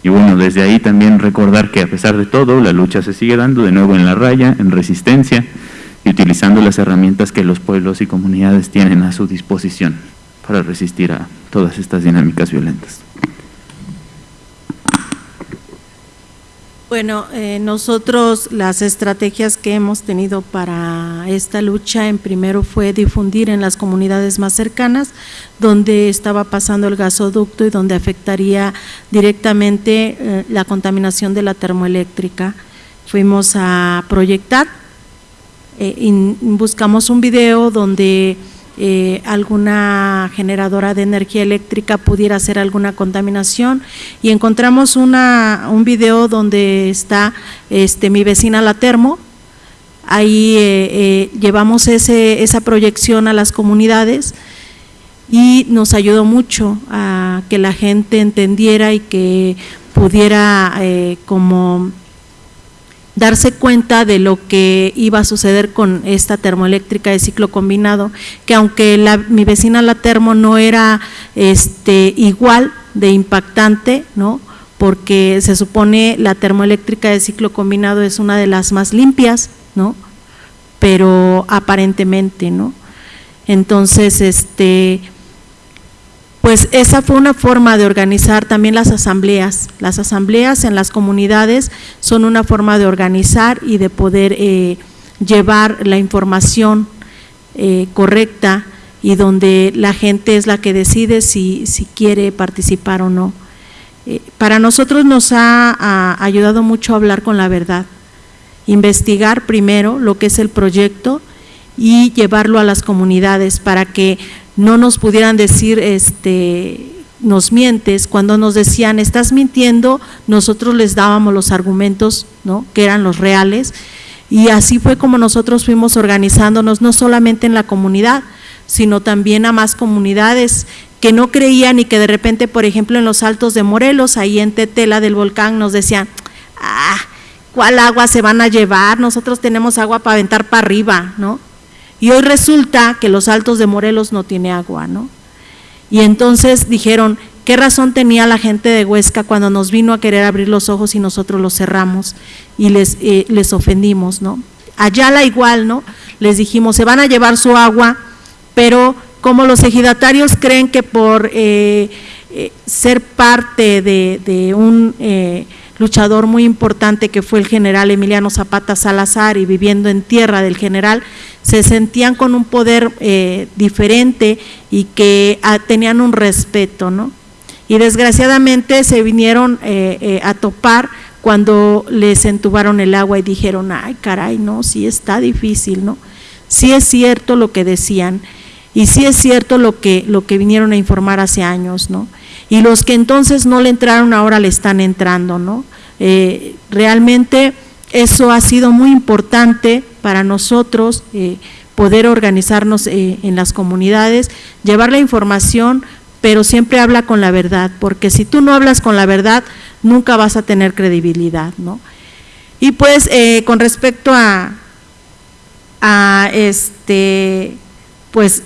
Y bueno, desde ahí también recordar que a pesar de todo, la lucha se sigue dando de nuevo en la raya, en resistencia, y utilizando las herramientas que los pueblos y comunidades tienen a su disposición para resistir a todas estas dinámicas violentas. Bueno, eh, nosotros las estrategias que hemos tenido para esta lucha, en primero fue difundir en las comunidades más cercanas, donde estaba pasando el gasoducto y donde afectaría directamente eh, la contaminación de la termoeléctrica. Fuimos a proyectar, eh, y buscamos un video donde eh, alguna generadora de energía eléctrica pudiera hacer alguna contaminación. Y encontramos una, un video donde está este, mi vecina la termo, ahí eh, eh, llevamos ese, esa proyección a las comunidades y nos ayudó mucho a que la gente entendiera y que pudiera como darse cuenta de lo que iba a suceder con esta termoeléctrica de ciclo combinado, que aunque mi vecina la termo no era este, igual de impactante, ¿no? porque se supone la termoeléctrica de ciclo combinado es una de las más limpias, ¿no? pero aparentemente, ¿no? Entonces, este, pues esa fue una forma de organizar también las asambleas. Las asambleas en las comunidades son una forma de organizar y de poder eh, llevar la información eh, correcta y donde la gente es la que decide si, si quiere participar o no. Eh, para nosotros nos ha, ayudado mucho a hablar con la verdad, investigar primero lo que es el proyecto y llevarlo a las comunidades para que no nos pudieran decir, este, nos mientes, cuando nos decían, estás mintiendo, nosotros les dábamos los argumentos, ¿no? que eran los reales, y así fue como nosotros fuimos organizándonos, no solamente en la comunidad, sino también a más comunidades que no creían y que de repente, por ejemplo, en los altos de Morelos, ahí en Tetela del volcán, nos decían, ah, ¿cuál agua se van a llevar? Nosotros tenemos agua para aventar para arriba, ¿no? Y hoy resulta que los altos de Morelos no tiene agua, ¿no? Y entonces dijeron, ¿qué razón tenía la gente de Huesca cuando nos vino a querer abrir los ojos y nosotros los cerramos y les, eh, les ofendimos, ¿no? la igual, ¿no? Les dijimos, se van a llevar su agua, pero como los ejidatarios creen que por eh, eh, ser parte de un luchador muy importante que fue el general Emiliano Zapata Salazar y viviendo en tierra del general, se sentían con un poder eh, diferente y que ah, tenían un respeto, ¿no? Y desgraciadamente se vinieron eh, eh, a topar cuando les entubaron el agua y dijeron, ay caray, no, sí está difícil, ¿no? Sí es cierto lo que decían y sí es cierto lo que, lo que vinieron a informar hace años, ¿no? Y los que entonces no le entraron ahora le están entrando, ¿no? Eh, realmente eso ha sido muy importante para nosotros, eh, poder organizarnos eh, en las comunidades, llevar la información, pero siempre habla con la verdad, porque si tú no hablas con la verdad, nunca vas a tener credibilidad, ¿no? Y pues con respecto a, a este, pues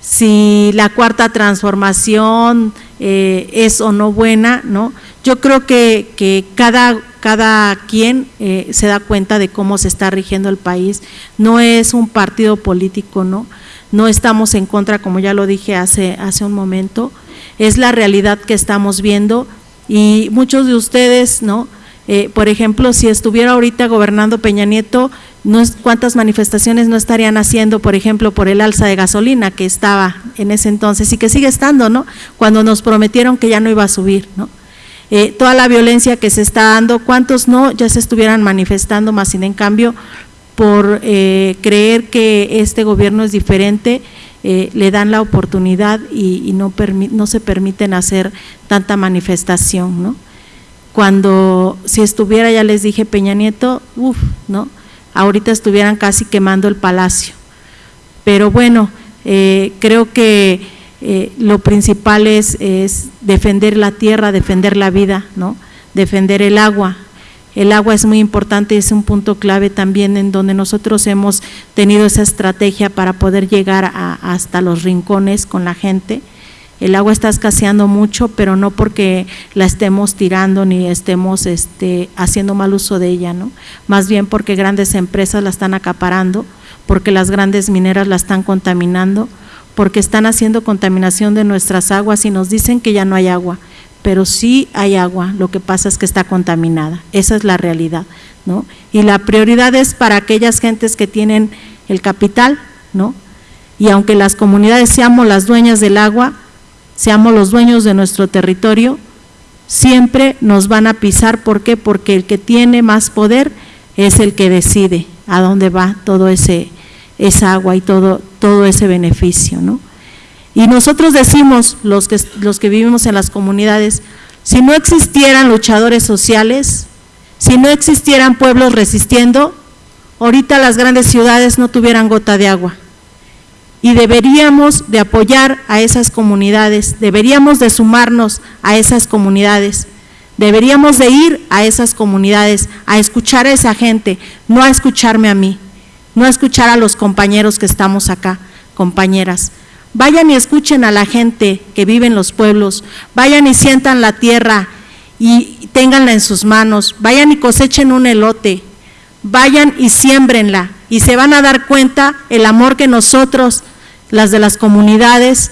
si la cuarta transformación eh, es o no buena, ¿no? Yo creo que, cada, cada quien eh, se da cuenta de cómo se está rigiendo el país, no es un partido político, ¿no? No estamos en contra, como ya lo dije hace, hace un momento, es la realidad que estamos viendo y muchos de ustedes, ¿no? Eh, por ejemplo, si estuviera ahorita gobernando Peña Nieto, cuántas manifestaciones no estarían haciendo, por ejemplo, por el alza de gasolina que estaba en ese entonces y que sigue estando, ¿no? Cuando nos prometieron que ya no iba a subir, ¿no? Eh, toda la violencia que se está dando, ¿cuántos no ya se estuvieran manifestando, más sin en cambio, por eh, creer que este gobierno es diferente, le dan la oportunidad y, y no, no se permiten hacer tanta manifestación, ¿no? cuando si estuviera, ya les dije, Peña Nieto, uff, ¿no? Ahorita estuvieran casi quemando el palacio. Pero bueno, eh, creo que eh, lo principal es, es, defender la tierra, defender la vida, ¿no? Defender el agua. El agua es muy importante, es un punto clave también en donde nosotros hemos tenido esa estrategia para poder llegar hasta los rincones con la gente el agua está escaseando mucho, pero no porque la estemos tirando ni estemos este, haciendo mal uso de ella, ¿no? Más bien porque grandes empresas la están acaparando, porque las grandes mineras la están contaminando, porque están haciendo contaminación de nuestras aguas y nos dicen que ya no hay agua, pero sí hay agua, lo que pasa es que está contaminada, esa es la realidad, ¿no? Y la prioridad es para aquellas gentes que tienen el capital, ¿no? Y aunque las comunidades seamos las dueñas del agua, seamos los dueños de nuestro territorio, siempre nos van a pisar. ¿Por qué? Porque el que tiene más poder es el que decide a dónde va todo ese esa agua y todo, todo ese beneficio, ¿no? Y nosotros decimos, los que, los que vivimos en las comunidades, si no existieran luchadores sociales, si no existieran pueblos resistiendo, ahorita las grandes ciudades no tuvieran gota de agua y deberíamos de apoyar a esas comunidades, deberíamos de sumarnos a esas comunidades, deberíamos de ir a esas comunidades, a escuchar a esa gente, no a escucharme a mí, no a escuchar a los compañeros que estamos acá, compañeras. Vayan y escuchen a la gente que vive en los pueblos, vayan y sientan la tierra y ténganla en sus manos, vayan y cosechen un elote, vayan y siembrenla y se van a dar cuenta el amor que nosotros las de las comunidades,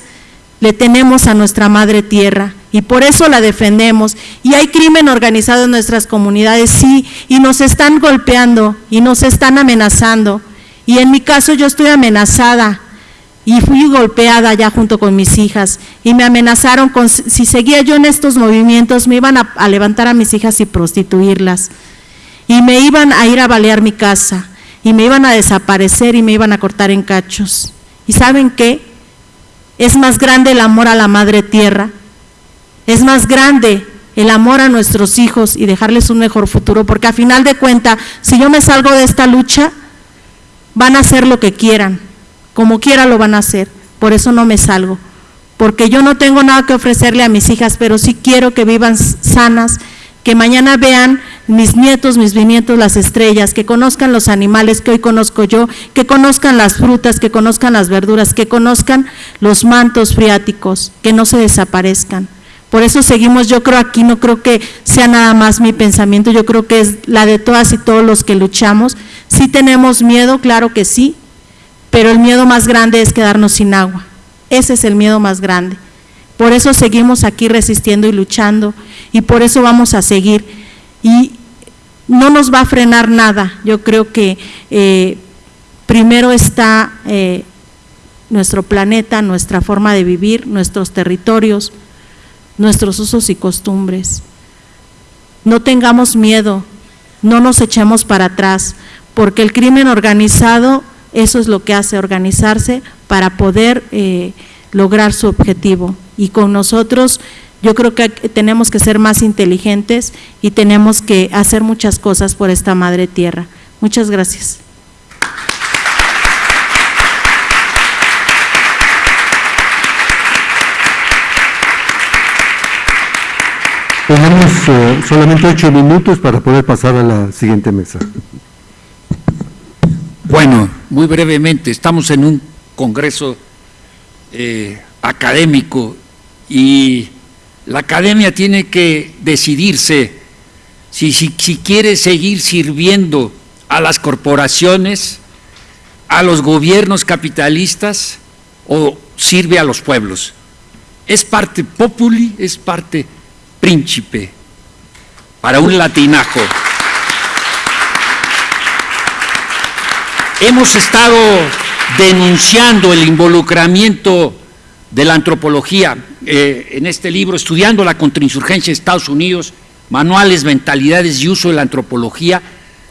le tenemos a nuestra madre tierra y por eso la defendemos. Y hay crimen organizado en nuestras comunidades, sí, y nos están golpeando y nos están amenazando. Y en mi caso yo estoy amenazada y fui golpeada ya junto con mis hijas y me amenazaron con si seguía yo en estos movimientos me iban a, a levantar a mis hijas y prostituirlas y me iban a ir a balear mi casa y me iban a desaparecer y me iban a cortar en cachos. ¿Y saben qué? Es más grande el amor a la madre tierra, es más grande el amor a nuestros hijos y dejarles un mejor futuro, porque a final de cuentas, si yo me salgo de esta lucha, van a hacer lo que quieran, como quiera lo van a hacer, por eso no me salgo, porque yo no tengo nada que ofrecerle a mis hijas, pero sí quiero que vivan sanas, que mañana vean mis nietos, mis bisnietos, las estrellas, que conozcan los animales que hoy conozco yo, que conozcan las frutas, que conozcan las verduras, que conozcan los mantos friáticos, que no se desaparezcan. Por eso seguimos, yo creo aquí, no creo que sea nada más mi pensamiento, yo creo que es la de todas y todos los que luchamos. Sí tenemos miedo, claro que sí, pero el miedo más grande es quedarnos sin agua. Ese es el miedo más grande. Por eso seguimos aquí resistiendo y luchando y por eso vamos a seguir. Y no nos va a frenar nada. Yo creo que eh, primero está eh, nuestro planeta, nuestra forma de vivir, nuestros territorios, nuestros usos y costumbres. no tengamos miedo, no nos echemos para atrás, porque el crimen organizado, eso es lo que hace organizarse para poder eh, lograr su objetivo. Y con nosotros yo creo que tenemos que ser más inteligentes y tenemos que hacer muchas cosas por esta madre tierra. Muchas gracias. Tenemos eh, solamente ocho minutos para poder pasar a la siguiente mesa. Bueno, muy brevemente, estamos en un congreso eh, académico y la academia tiene que decidirse si, quiere seguir sirviendo a las corporaciones, a los gobiernos capitalistas o sirve a los pueblos. Es parte populi, es parte príncipe para un latinajo. Hemos estado denunciando el involucramiento de la antropología eh, en este libro, estudiando la contrainsurgencia de Estados Unidos, manuales, mentalidades y uso de la antropología,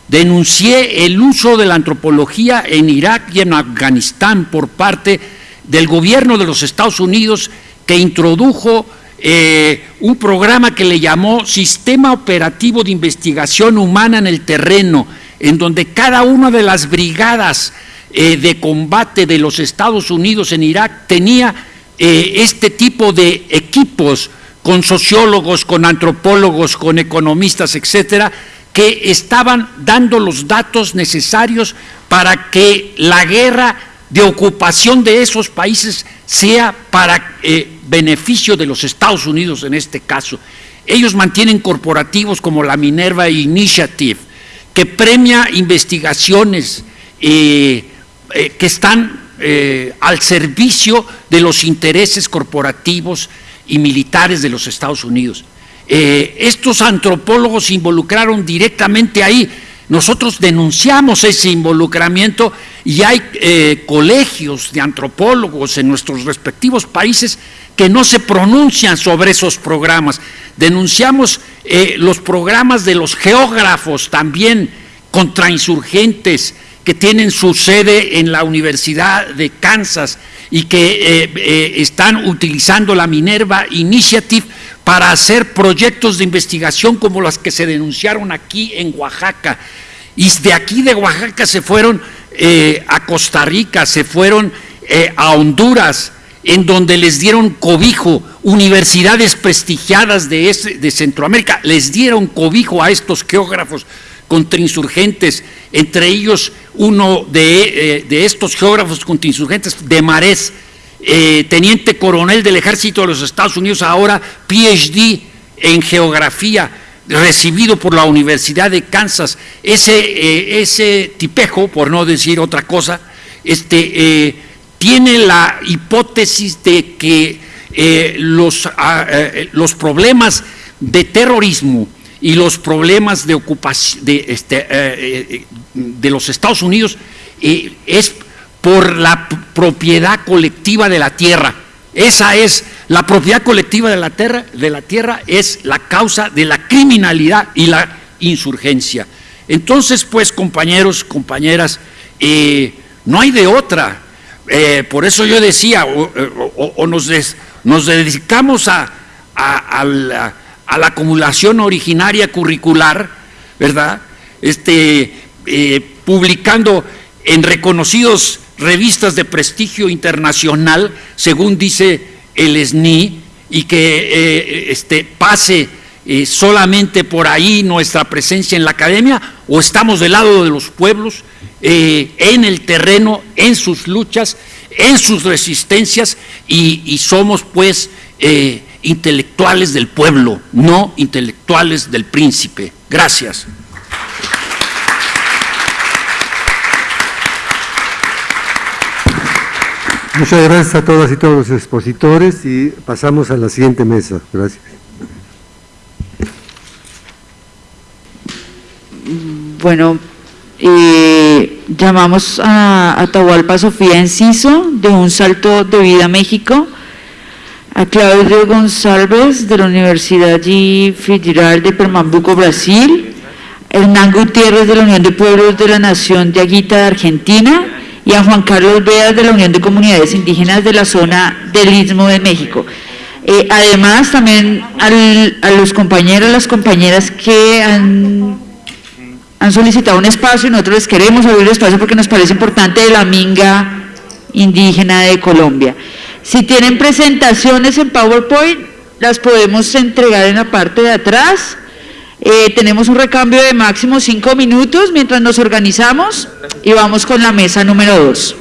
denuncié el uso de la antropología en Irak y en Afganistán por parte del gobierno de los Estados Unidos que introdujo eh, un programa que le llamó Sistema Operativo de Investigación Humana en el Terreno, en donde cada una de las brigadas eh, de combate de los Estados Unidos en Irak tenía eh, este tipo de equipos con sociólogos, con antropólogos, con economistas, etcétera, que estaban dando los datos necesarios para que la guerra de ocupación de esos países sea para eh, beneficio de los Estados Unidos en este caso. Ellos mantienen corporativos como la Minerva Initiative, que premia investigaciones eh, que están eh, al servicio de los intereses corporativos y militares de los Estados Unidos. Eh, estos antropólogos se involucraron directamente ahí. Nosotros denunciamos ese involucramiento y hay eh, colegios de antropólogos en nuestros respectivos países que no se pronuncian sobre esos programas. Denunciamos los programas de los geógrafos también contrainsurgentes, que tienen su sede en la Universidad de Kansas y que eh, eh, están utilizando la Minerva Initiative para hacer proyectos de investigación como los que se denunciaron aquí en Oaxaca. Y de aquí de Oaxaca se fueron eh, a Costa Rica, se fueron a Honduras, en donde les dieron cobijo, universidades prestigiadas de, de Centroamérica, les dieron cobijo a estos geógrafos contrainsurgentes, entre ellos uno de, eh, estos geógrafos contrainsurgentes de Marés, eh, teniente coronel del ejército de los Estados Unidos, ahora PhD en geografía, recibido por la Universidad de Kansas. Ese, eh, ese tipejo, por no decir otra cosa, este, tiene la hipótesis de que los, ah, los problemas de terrorismo, y los problemas de ocupación de, este, eh, eh, de los Estados Unidos eh, es por la propiedad colectiva de la tierra. Esa es la propiedad colectiva de la tierra, de la tierra es la causa de la criminalidad y la insurgencia. Entonces, pues, compañeros, compañeras, no hay de otra. por eso yo decía, o, nos, nos, dedicamos a, a, a, a la acumulación originaria curricular, ¿verdad? Este, eh, publicando en reconocidos revistas de prestigio internacional, según dice el SNI, y que eh, este, pase eh, solamente por ahí nuestra presencia en la academia, o estamos del lado de los pueblos, en el terreno, en sus luchas, en sus resistencias, y, y somos pues intelectuales del pueblo, no intelectuales del príncipe. Gracias. Muchas gracias a todas y todos los expositores y pasamos a la siguiente mesa. Gracias. Bueno, eh, llamamos a Atahualpa Sofía Enciso de Un Salto de Vida México a Claudio González de la Universidad. Federal de Pernambuco, Brasil, Hernán Gutiérrez de la Unión de Pueblos de la Nación de Aguita de Argentina y a Juan Carlos Veas de la Unión de Comunidades Indígenas de la zona del Istmo de México. Eh, además, también al- a los compañeros, las compañeras que han, han solicitado un espacio y nosotros les queremos abrir el espacio porque nos parece importante de la minga indígena de Colombia. Si tienen presentaciones en PowerPoint, las podemos entregar en la parte de atrás. Eh, tenemos un recambio de máximo cinco minutos mientras nos organizamos y vamos con la mesa número dos.